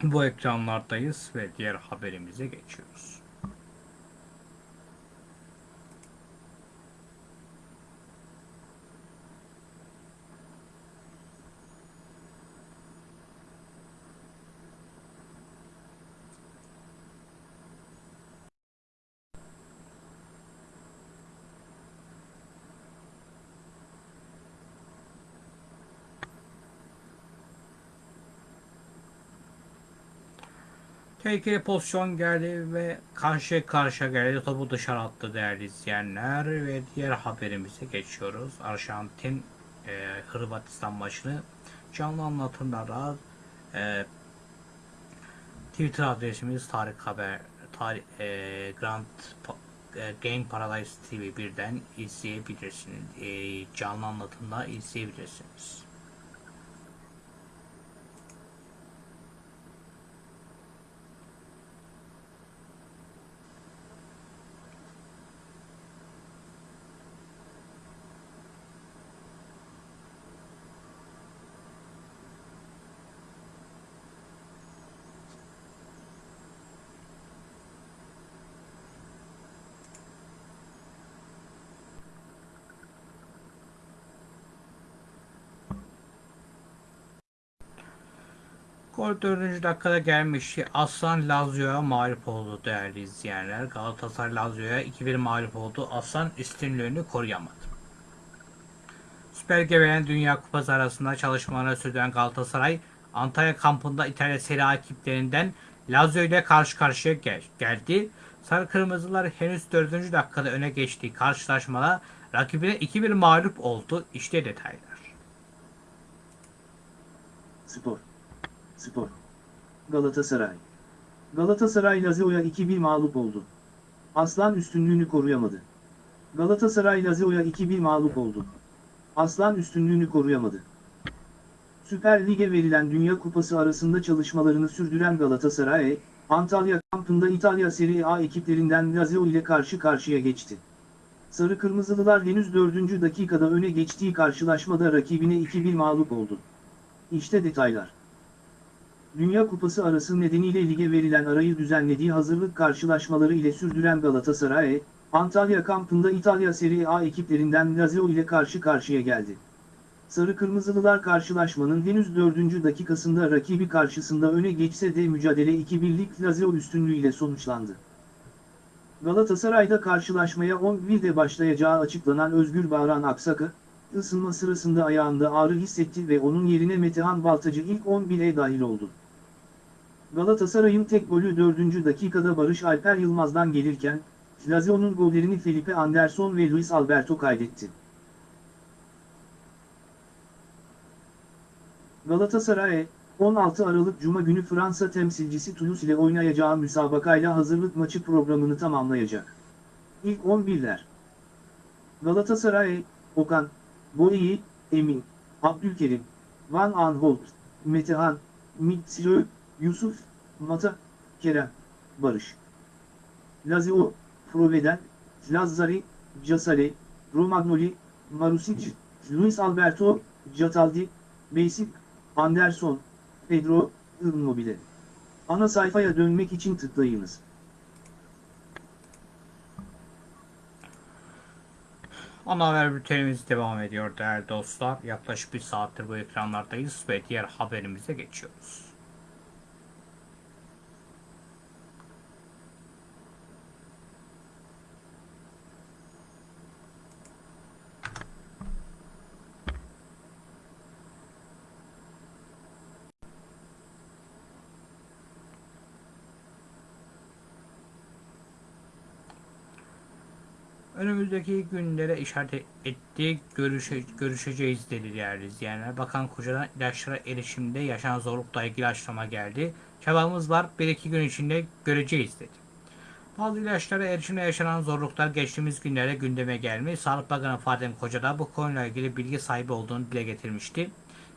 Speaker 1: bu ekranlardayız ve diğer haberimize geçiyoruz. Tehlikeli pozisyon geldi ve karşı karşıya geldi. Topu dışarı attı değerli izleyenler ve diğer haberimize geçiyoruz. Arjantin e, Hırvatistan maçını canlı anlatımlara e, Twitter adresimiz Tarık Haber Tarık, e, Grand e, Game Paradise TV 1'den izleyebilirsiniz. E, canlı anlatımda izleyebilirsiniz. 4. dakikada gelmişti. Aslan Lazio'ya mağlup oldu değerli izleyenler. Galatasaray Lazio'ya 2-1 mağlup oldu. Aslan üstünlüğünü koruyamadı. Süper Lig'e Dünya Kupası arasında çalışmalarını sürdüren Galatasaray, Antalya kampında İtalya Serie A ekiplerinden Lazio ile karşı karşıya gel geldi. Sarı Kırmızılar henüz 4. dakikada öne geçtiği karşılaşmada rakibine 2-1 mağlup oldu. İşte detaylar.
Speaker 2: Spor. Spor. Galatasaray. Galatasaray Lazio'ya 2-1 mağlup oldu. Aslan üstünlüğünü koruyamadı. Galatasaray Lazio'ya 2-1 mağlup oldu. Aslan üstünlüğünü koruyamadı. Süper Lig'e verilen Dünya Kupası arasında çalışmalarını sürdüren Galatasaray, Antalya kampında İtalya Serie A ekiplerinden Lazio ile karşı karşıya geçti. Sarı Kırmızılılar henüz 4. dakikada öne geçtiği karşılaşmada rakibine 2-1 mağlup oldu. İşte detaylar. Dünya Kupası arası nedeniyle lige verilen arayı düzenlediği hazırlık karşılaşmaları ile sürdüren Galatasaray, Antalya kampında İtalya Serie A ekiplerinden Lazio ile karşı karşıya geldi. Sarı Kırmızılılar karşılaşmanın henüz 4. dakikasında rakibi karşısında öne geçse de mücadele 2-1'lik Lazio üstünlüğüyle sonuçlandı. Galatasaray'da karşılaşmaya 11'de başlayacağı açıklanan Özgür Bağran Aksakı, ısınma sırasında ayağında ağrı hissetti ve onun yerine Metehan Baltacı ilk 11'e dahil oldu. Galatasaray'ın tek golü 4. dakikada Barış Alper Yılmaz'dan gelirken, Lazio'nun gollerini Felipe Anderson ve Luis Alberto kaydetti. Galatasaray, 16 Aralık Cuma günü Fransa temsilcisi Toulouse ile oynayacağı müsabakayla hazırlık maçı programını tamamlayacak. İlk 11'ler Galatasaray, Okan, Boyi, Emin, Abdülkerim, Van Aanholt, Metehan, Mitsirö, Yusuf, Mata, Kerem, Barış. Lazio, Proveden, Lazzari, Casale, Romagnoli, Marusic, Luis Alberto, Cataldi, Basic, Anderson, Pedro, Immobile. Ana sayfaya dönmek için tıklayınız.
Speaker 1: Ana haber bültenimiz devam ediyor değerli dostlar. Yaklaşık bir saattir bu ekranlardayız ve diğer haberimize geçiyoruz. Önümüzdeki günlere işaret ettiği görüşe, görüşeceğiz dedi değerli izleyenler. Bakan Koca'dan ilaçlara erişimde yaşanan zorlukla ilgili açıklama geldi. Çabamız var, bir iki gün içinde göreceğiz dedi. Bazı ilaçlara erişimde yaşanan zorluklar geçtiğimiz günlerde gündeme gelmiş. Sağlık Bakanı Fadem Koca da bu konuyla ilgili bilgi sahibi olduğunu dile getirmişti.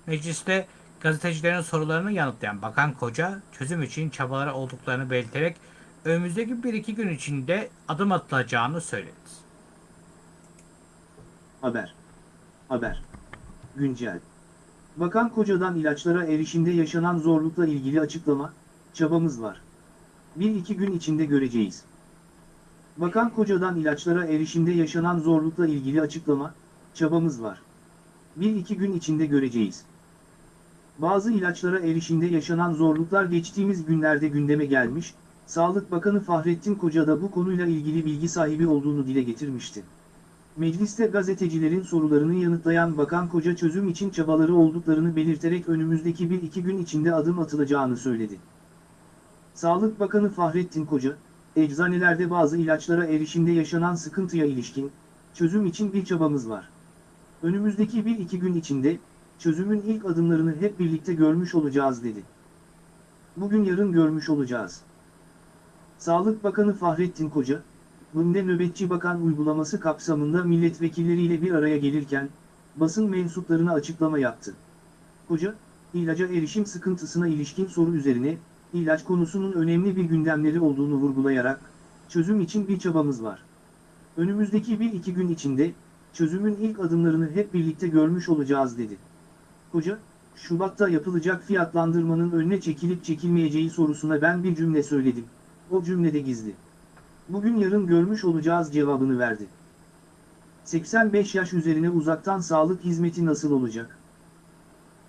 Speaker 1: Mecliste gazetecilerin sorularını yanıtlayan Bakan Koca, çözüm için çabaları olduklarını belirterek önümüzdeki bir iki gün içinde adım atılacağını söyledi.
Speaker 2: Haber. Haber. Güncel. Bakan Koca'dan ilaçlara erişimde yaşanan zorlukla ilgili açıklama, çabamız var. Bir iki gün içinde göreceğiz. Bakan Koca'dan ilaçlara erişimde yaşanan zorlukla ilgili açıklama, çabamız var. Bir iki gün içinde göreceğiz. Bazı ilaçlara erişimde yaşanan zorluklar geçtiğimiz günlerde gündeme gelmiş, Sağlık Bakanı Fahrettin Koca da bu konuyla ilgili bilgi sahibi olduğunu dile getirmişti. Mecliste gazetecilerin sorularını yanıtlayan Bakan Koca çözüm için çabaları olduklarını belirterek önümüzdeki bir iki gün içinde adım atılacağını söyledi. Sağlık Bakanı Fahrettin Koca, eczanelerde bazı ilaçlara erişimde yaşanan sıkıntıya ilişkin, çözüm için bir çabamız var. Önümüzdeki bir iki gün içinde, çözümün ilk adımlarını hep birlikte görmüş olacağız dedi. Bugün yarın görmüş olacağız. Sağlık Bakanı Fahrettin Koca, Bunda nöbetçi bakan uygulaması kapsamında milletvekilleriyle bir araya gelirken, basın mensuplarına açıklama yaptı. Koca, ilaca erişim sıkıntısına ilişkin soru üzerine, ilaç konusunun önemli bir gündemleri olduğunu vurgulayarak, çözüm için bir çabamız var. Önümüzdeki bir iki gün içinde, çözümün ilk adımlarını hep birlikte görmüş olacağız dedi. Koca, Şubat'ta yapılacak fiyatlandırmanın önüne çekilip çekilmeyeceği sorusuna ben bir cümle söyledim. O cümlede gizli. Bugün yarın görmüş olacağız cevabını verdi. 85 yaş üzerine uzaktan sağlık hizmeti nasıl olacak?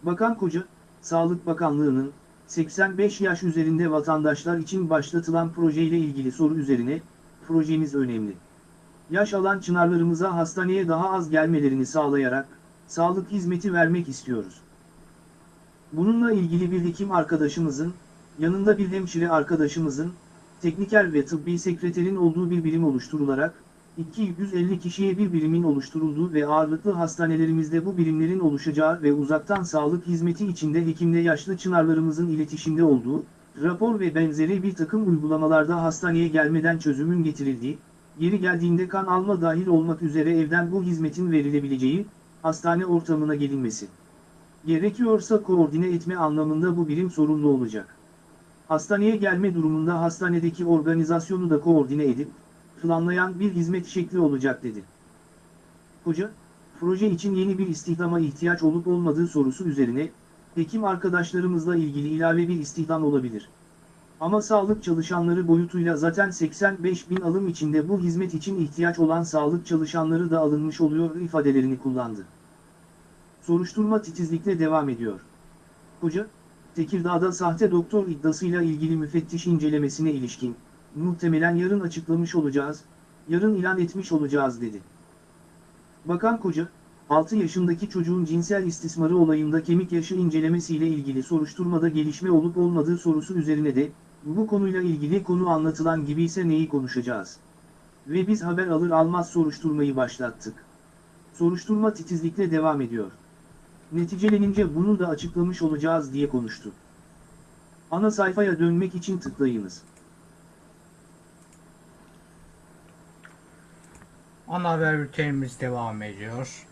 Speaker 2: Bakan Koca, Sağlık Bakanlığı'nın 85 yaş üzerinde vatandaşlar için başlatılan projeyle ilgili soru üzerine, projemiz önemli. Yaş alan çınarlarımıza hastaneye daha az gelmelerini sağlayarak, sağlık hizmeti vermek istiyoruz. Bununla ilgili bir hekim arkadaşımızın, yanında bir hemşire arkadaşımızın, tekniker ve tıbbi sekreterin olduğu bir birim oluşturularak, 250 kişiye bir birimin oluşturulduğu ve ağırlıklı hastanelerimizde bu birimlerin oluşacağı ve uzaktan sağlık hizmeti içinde hekimle yaşlı çınarlarımızın iletişimde olduğu, rapor ve benzeri bir takım uygulamalarda hastaneye gelmeden çözümün getirildiği, yeri geldiğinde kan alma dahil olmak üzere evden bu hizmetin verilebileceği, hastane ortamına gelinmesi. Gerekiyorsa koordine etme anlamında bu birim sorumlu olacak. Hastaneye gelme durumunda hastanedeki organizasyonu da koordine edip, planlayan bir hizmet şekli olacak dedi. Hoca, proje için yeni bir istihdama ihtiyaç olup olmadığı sorusu üzerine, hekim arkadaşlarımızla ilgili ilave bir istihdam olabilir. Ama sağlık çalışanları boyutuyla zaten 85 bin alım içinde bu hizmet için ihtiyaç olan sağlık çalışanları da alınmış oluyor ifadelerini kullandı. Soruşturma titizlikle devam ediyor. Hoca, Tekirdağ'da sahte doktor iddiasıyla ilgili müfettiş incelemesine ilişkin, muhtemelen yarın açıklamış olacağız, yarın ilan etmiş olacağız dedi. Bakan Koca, 6 yaşındaki çocuğun cinsel istismarı olayında kemik yaşı incelemesiyle ilgili soruşturmada gelişme olup olmadığı sorusu üzerine de, bu konuyla ilgili konu anlatılan gibi ise neyi konuşacağız? Ve biz haber alır almaz soruşturmayı başlattık. Soruşturma titizlikle devam ediyor. Neticelenince bunu da açıklamış olacağız diye konuştu. Ana sayfaya dönmek için tıklayınız.
Speaker 1: Ana haber bültenimiz devam ediyor.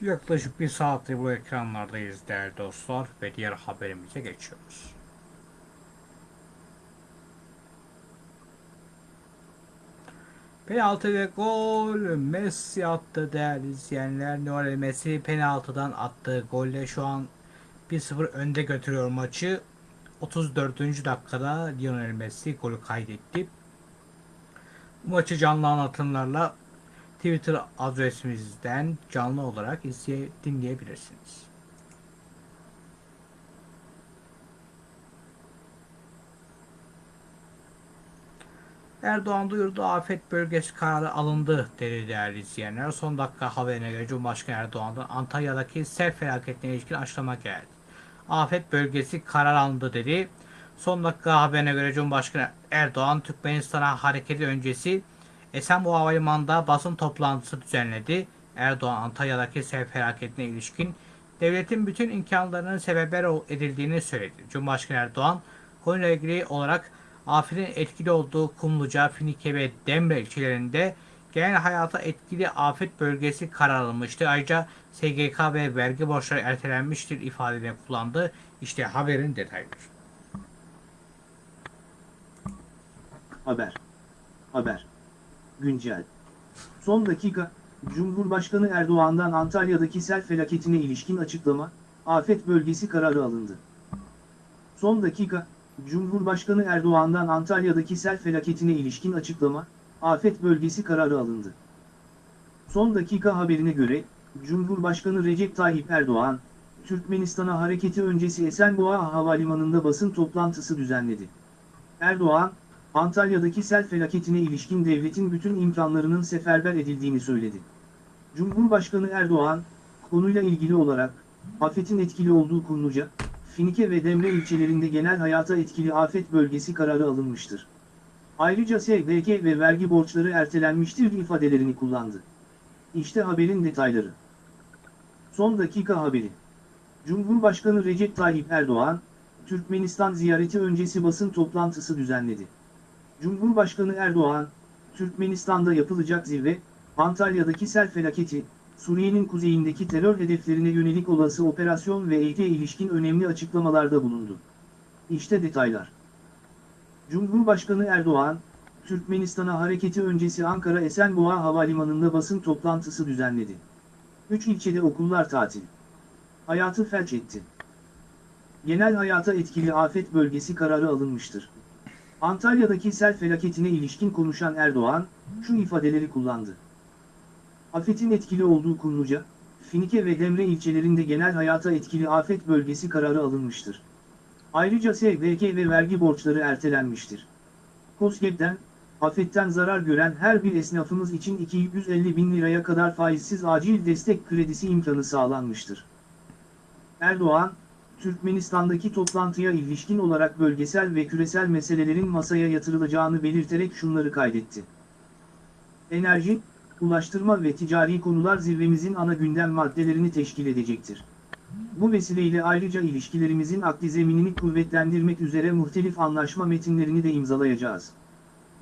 Speaker 1: Yaklaşık bir saattir bu ekranlardayız değerli dostlar ve diğer haberimize geçiyoruz. Penaltı ve gol Messi attı değerli izleyenler. Lionel Messi penaltıdan attığı golle şu an 1-0 önde götürüyor maçı. 34. dakikada Lionel Messi golü kaydetti. Bu maçı canlı anlatımlarla Twitter adresimizden canlı olarak izleye, dinleyebilirsiniz. Erdoğan duyurdu afet bölgesi kararı alındı dedi değerli izleyenler. Son dakika haberine göre Cumhurbaşkanı Erdoğan'dan Antalya'daki sel felaketine ilişkin açıklama geldi. Afet bölgesi karar alındı dedi. Son dakika haberine göre Cumhurbaşkanı Erdoğan Türkmenistan'a hareketi öncesi Esenboğa Havalimanı'nda basın toplantısı düzenledi. Erdoğan Antalya'daki sel felaketine ilişkin devletin bütün imkanlarının sebeber edildiğini söyledi. Cumhurbaşkanı Erdoğan konuyla ilgili olarak afetin etkili olduğu Kumluca, Finike ve Demre ilçelerinde genel hayata etkili afet bölgesi karar alınmıştı. Ayrıca SGK ve vergi borçları ertelenmiştir ifadelerini kullandı. İşte haberin detayları.
Speaker 2: Haber. Haber. Güncel. Son dakika, Cumhurbaşkanı Erdoğan'dan Antalya'daki sel felaketine ilişkin açıklama, afet bölgesi kararı alındı. Son dakika, Cumhurbaşkanı Erdoğan'dan Antalya'daki sel felaketine ilişkin açıklama, afet bölgesi kararı alındı. Son dakika haberine göre, Cumhurbaşkanı Recep Tayyip Erdoğan, Türkmenistan'a hareketi öncesi Esenboğa Havalimanı'nda basın toplantısı düzenledi. Erdoğan, Antalya'daki sel felaketine ilişkin devletin bütün imkanlarının seferber edildiğini söyledi. Cumhurbaşkanı Erdoğan, konuyla ilgili olarak, afetin etkili olduğu Kumluca, Finike ve Demre ilçelerinde genel hayata etkili afet bölgesi kararı alınmıştır. Ayrıca SGK ve vergi borçları ertelenmiştir ifadelerini kullandı. İşte haberin detayları. Son dakika haberi. Cumhurbaşkanı Recep Tayyip Erdoğan, Türkmenistan ziyareti öncesi basın toplantısı düzenledi. Cumhurbaşkanı Erdoğan, Türkmenistan'da yapılacak zirve, Antalya'daki sel felaketi, Suriye'nin kuzeyindeki terör hedeflerine yönelik olası operasyon ve eğite ilişkin önemli açıklamalarda bulundu. İşte detaylar. Cumhurbaşkanı Erdoğan, Türkmenistan'a hareketi öncesi Ankara Esenboğa Havalimanı'nda basın toplantısı düzenledi. Üç ilçede okullar tatil. Hayatı felç etti. Genel hayata etkili afet bölgesi kararı alınmıştır. Antalya'daki sel felaketine ilişkin konuşan Erdoğan, şu ifadeleri kullandı. Afetin etkili olduğu Kumluca, Finike ve Demre ilçelerinde genel hayata etkili afet bölgesi kararı alınmıştır. Ayrıca SGK ve vergi borçları ertelenmiştir. KOSGEB'den, afetten zarar gören her bir esnafımız için 250 bin liraya kadar faizsiz acil destek kredisi imkanı sağlanmıştır. Erdoğan, Türkmenistan'daki toplantıya ilişkin olarak bölgesel ve küresel meselelerin masaya yatırılacağını belirterek şunları kaydetti. Enerji, ulaştırma ve ticari konular zirvemizin ana gündem maddelerini teşkil edecektir. Bu vesileyle ayrıca ilişkilerimizin akli zeminini kuvvetlendirmek üzere muhtelif anlaşma metinlerini de imzalayacağız.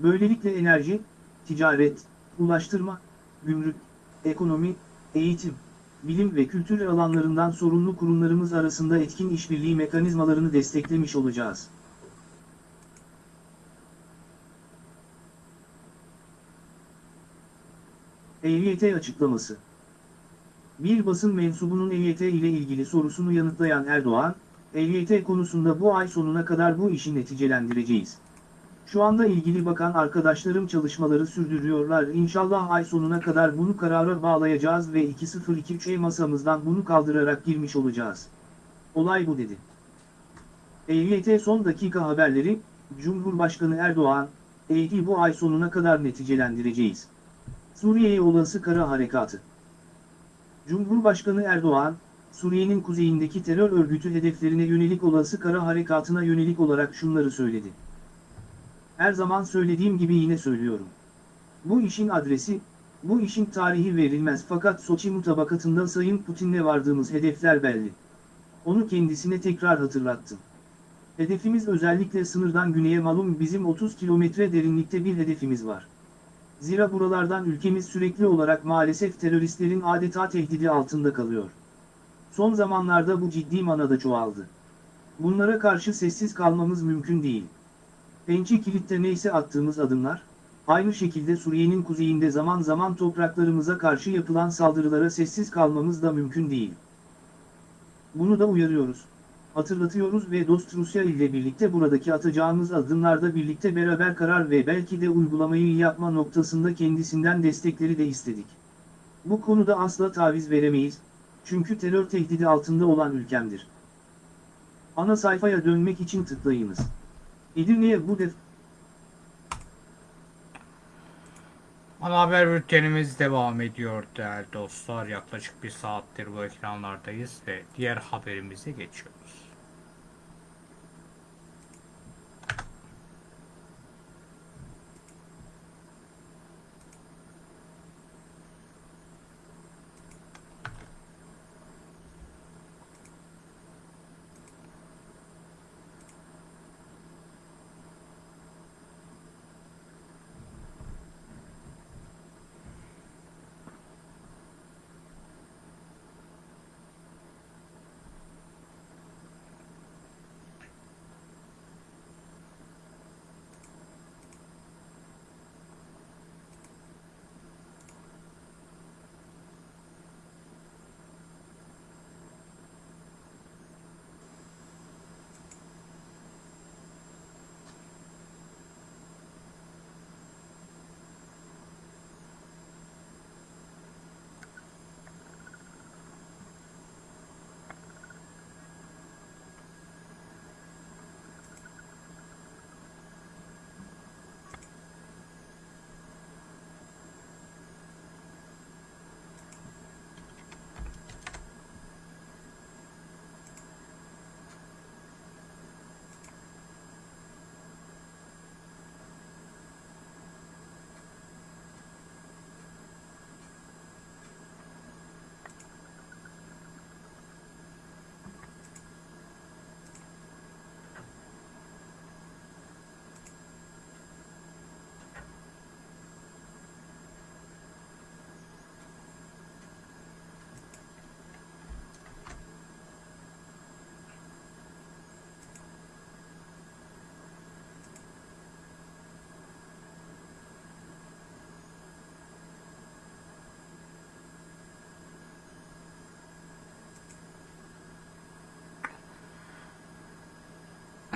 Speaker 2: Böylelikle enerji, ticaret, ulaştırma, gümrük, ekonomi, eğitim, bilim ve kültür alanlarından sorumlu kurumlarımız arasında etkin işbirliği mekanizmalarını desteklemiş olacağız. EYT açıklaması Bir basın mensubunun EYT ile ilgili sorusunu yanıtlayan Erdoğan, EYT konusunda bu ay sonuna kadar bu işi neticelendireceğiz. Şu anda ilgili bakan arkadaşlarım çalışmaları sürdürüyorlar. İnşallah ay sonuna kadar bunu karara bağlayacağız ve 2023'e masamızdan bunu kaldırarak girmiş olacağız. Olay bu dedi. EYT son dakika haberleri, Cumhurbaşkanı Erdoğan, EYT'i bu ay sonuna kadar neticelendireceğiz. Suriye'ye olası kara harekatı. Cumhurbaşkanı Erdoğan, Suriye'nin kuzeyindeki terör örgütü hedeflerine yönelik olası kara harekatına yönelik olarak şunları söyledi. Her zaman söylediğim gibi yine söylüyorum. Bu işin adresi, bu işin tarihi verilmez fakat Soçi mutabakatında Sayın Putin'le vardığımız hedefler belli. Onu kendisine tekrar hatırlattım. Hedefimiz özellikle sınırdan güneye malum bizim 30 kilometre derinlikte bir hedefimiz var. Zira buralardan ülkemiz sürekli olarak maalesef teröristlerin adeta tehdidi altında kalıyor. Son zamanlarda bu ciddi manada çoğaldı. Bunlara karşı sessiz kalmamız mümkün değil. Pençe kilitte neyse attığımız adımlar, aynı şekilde Suriye'nin kuzeyinde zaman zaman topraklarımıza karşı yapılan saldırılara sessiz kalmamız da mümkün değil. Bunu da uyarıyoruz, hatırlatıyoruz ve dost Rusya ile birlikte buradaki atacağımız adımlarda birlikte beraber karar ve belki de uygulamayı yapma noktasında kendisinden destekleri de istedik. Bu konuda asla taviz veremeyiz, çünkü terör tehdidi altında olan ülkemdir. Ana sayfaya dönmek için tıklayınız. Edirne'ye bu def...
Speaker 1: Ana haber bültenimiz devam ediyor değerli dostlar. Yaklaşık bir saattir bu ekranlardayız ve diğer haberimize geçiyoruz.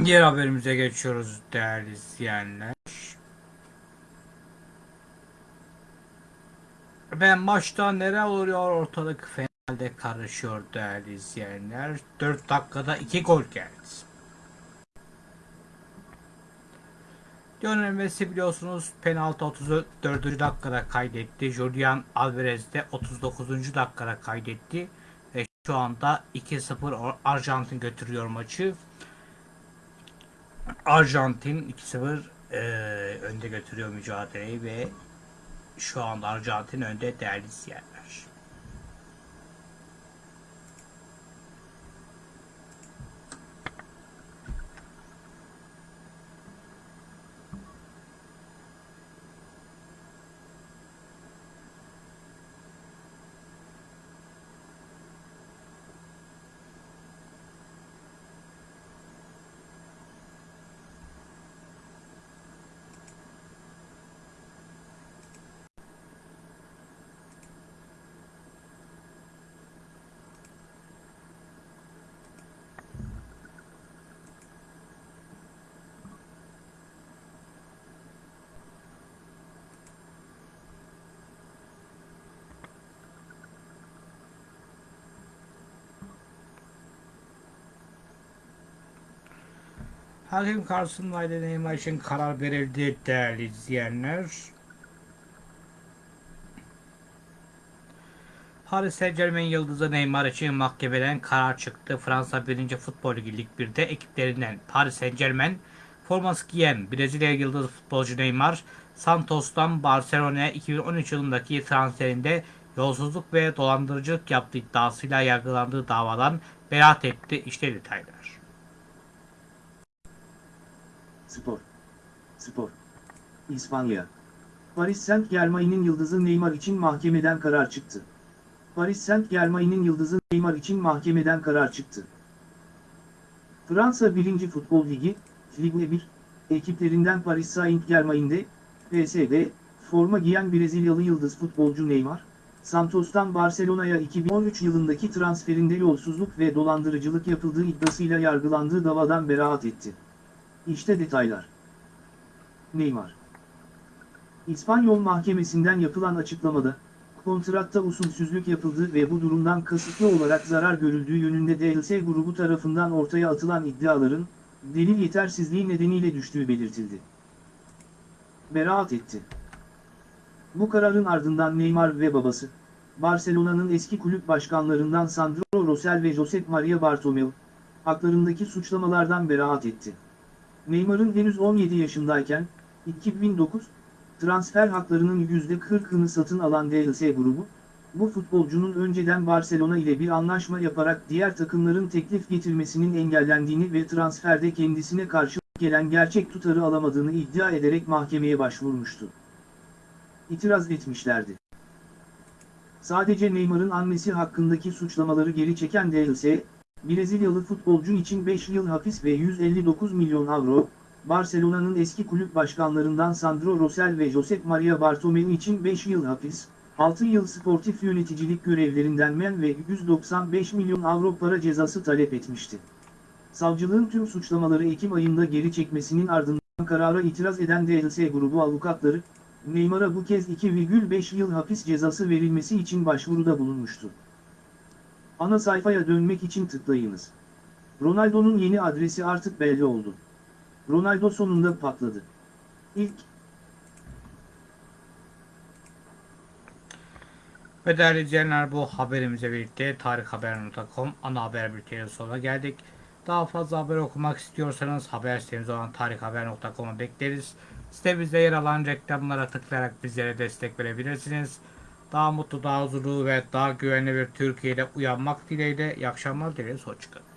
Speaker 1: Diğer haberimize geçiyoruz değerli izleyenler. Ve maçta neler oluyor ortalık finalde karışıyor değerli izleyenler. 4 dakikada 2 gol geldi. Lionel Messi biliyorsunuz penaltı 34. dakikada kaydetti. Julian Alvarez de 39. dakikada kaydetti. Ve şu anda 2-0 Arjantin götürüyor maçı. Arjantin 2-0 e, önde götürüyor mücadeleyi ve şu anda Arjantin önde değerli izleyenler. Hakim karşısındaydı Neymar için karar verildi değerli izleyenler. Paris Saint Germain yıldızı Neymar için mahkemeden karar çıktı. Fransa 1. Futbol Ligi Lig 1'de ekiplerinden Paris Saint Germain forması giyen Brezilya yıldızı futbolcu Neymar, Santos'tan Barcelona'ya 2013 yılındaki transferinde yolsuzluk ve dolandırıcılık yaptığı iddiasıyla yargılandığı davadan beraat etti. İşte detaylar.
Speaker 2: Spor. Spor. İspanya. Paris Saint Germain'in yıldızı Neymar için mahkemeden karar çıktı. Paris Saint Germain'in yıldızı Neymar için mahkemeden karar çıktı. Fransa 1. Futbol Ligi, Ligue 1, ekiplerinden Paris Saint Germain'de, PSV, forma giyen Brezilyalı yıldız futbolcu Neymar, Santos'tan Barcelona'ya 2013 yılındaki transferinde yolsuzluk ve dolandırıcılık yapıldığı iddiasıyla yargılandığı davadan beraat etti. İşte detaylar. Neymar İspanyol mahkemesinden yapılan açıklamada, kontratta usulsüzlük yapıldığı ve bu durumdan kasıtlı olarak zarar görüldüğü yönünde DLC grubu tarafından ortaya atılan iddiaların, delil yetersizliği nedeniyle düştüğü belirtildi. Beraat etti. Bu kararın ardından Neymar ve babası, Barcelona'nın eski kulüp başkanlarından Sandro Rosell ve Josep Maria Bartomeu, haklarındaki suçlamalardan beraat etti. Neymar'ın henüz 17 yaşındayken, 2009, transfer haklarının %40'ını satın alan DLC grubu, bu futbolcunun önceden Barcelona ile bir anlaşma yaparak diğer takımların teklif getirmesinin engellendiğini ve transferde kendisine karşı gelen gerçek tutarı alamadığını iddia ederek mahkemeye başvurmuştu. İtiraz etmişlerdi. Sadece Neymar'ın annesi hakkındaki suçlamaları geri çeken DLC, Brezilyalı futbolcu için 5 yıl hapis ve 159 milyon avro, Barcelona'nın eski kulüp başkanlarından Sandro Rosell ve Josep Maria Bartomeu için 5 yıl hapis, 6 yıl sportif yöneticilik görevlerinden men ve 195 milyon avro para cezası talep etmişti. Savcılığın tüm suçlamaları Ekim ayında geri çekmesinin ardından karara itiraz eden DLC grubu avukatları, Neymar'a bu kez 2,5 yıl hapis cezası verilmesi için başvuruda bulunmuştu. Ana sayfaya dönmek için tıklayınız. Ronaldo'nun yeni adresi artık belli oldu. Ronaldo sonunda patladı. İlk
Speaker 1: Ve değerli izleyenler bu haberimize birlikte tarikhaber.com ana haber bültenin sonuna geldik. Daha fazla haber okumak istiyorsanız haber sitemiz olan tarikhaber.com'a bekleriz. Sitemizde yer alan reklamlara tıklayarak bizlere destek verebilirsiniz. Daha mutlu, daha huzurlu ve daha güvenli bir Türkiye'de uyanmak dileğiyle iyi akşamlar dileriz. Hoşçakalın.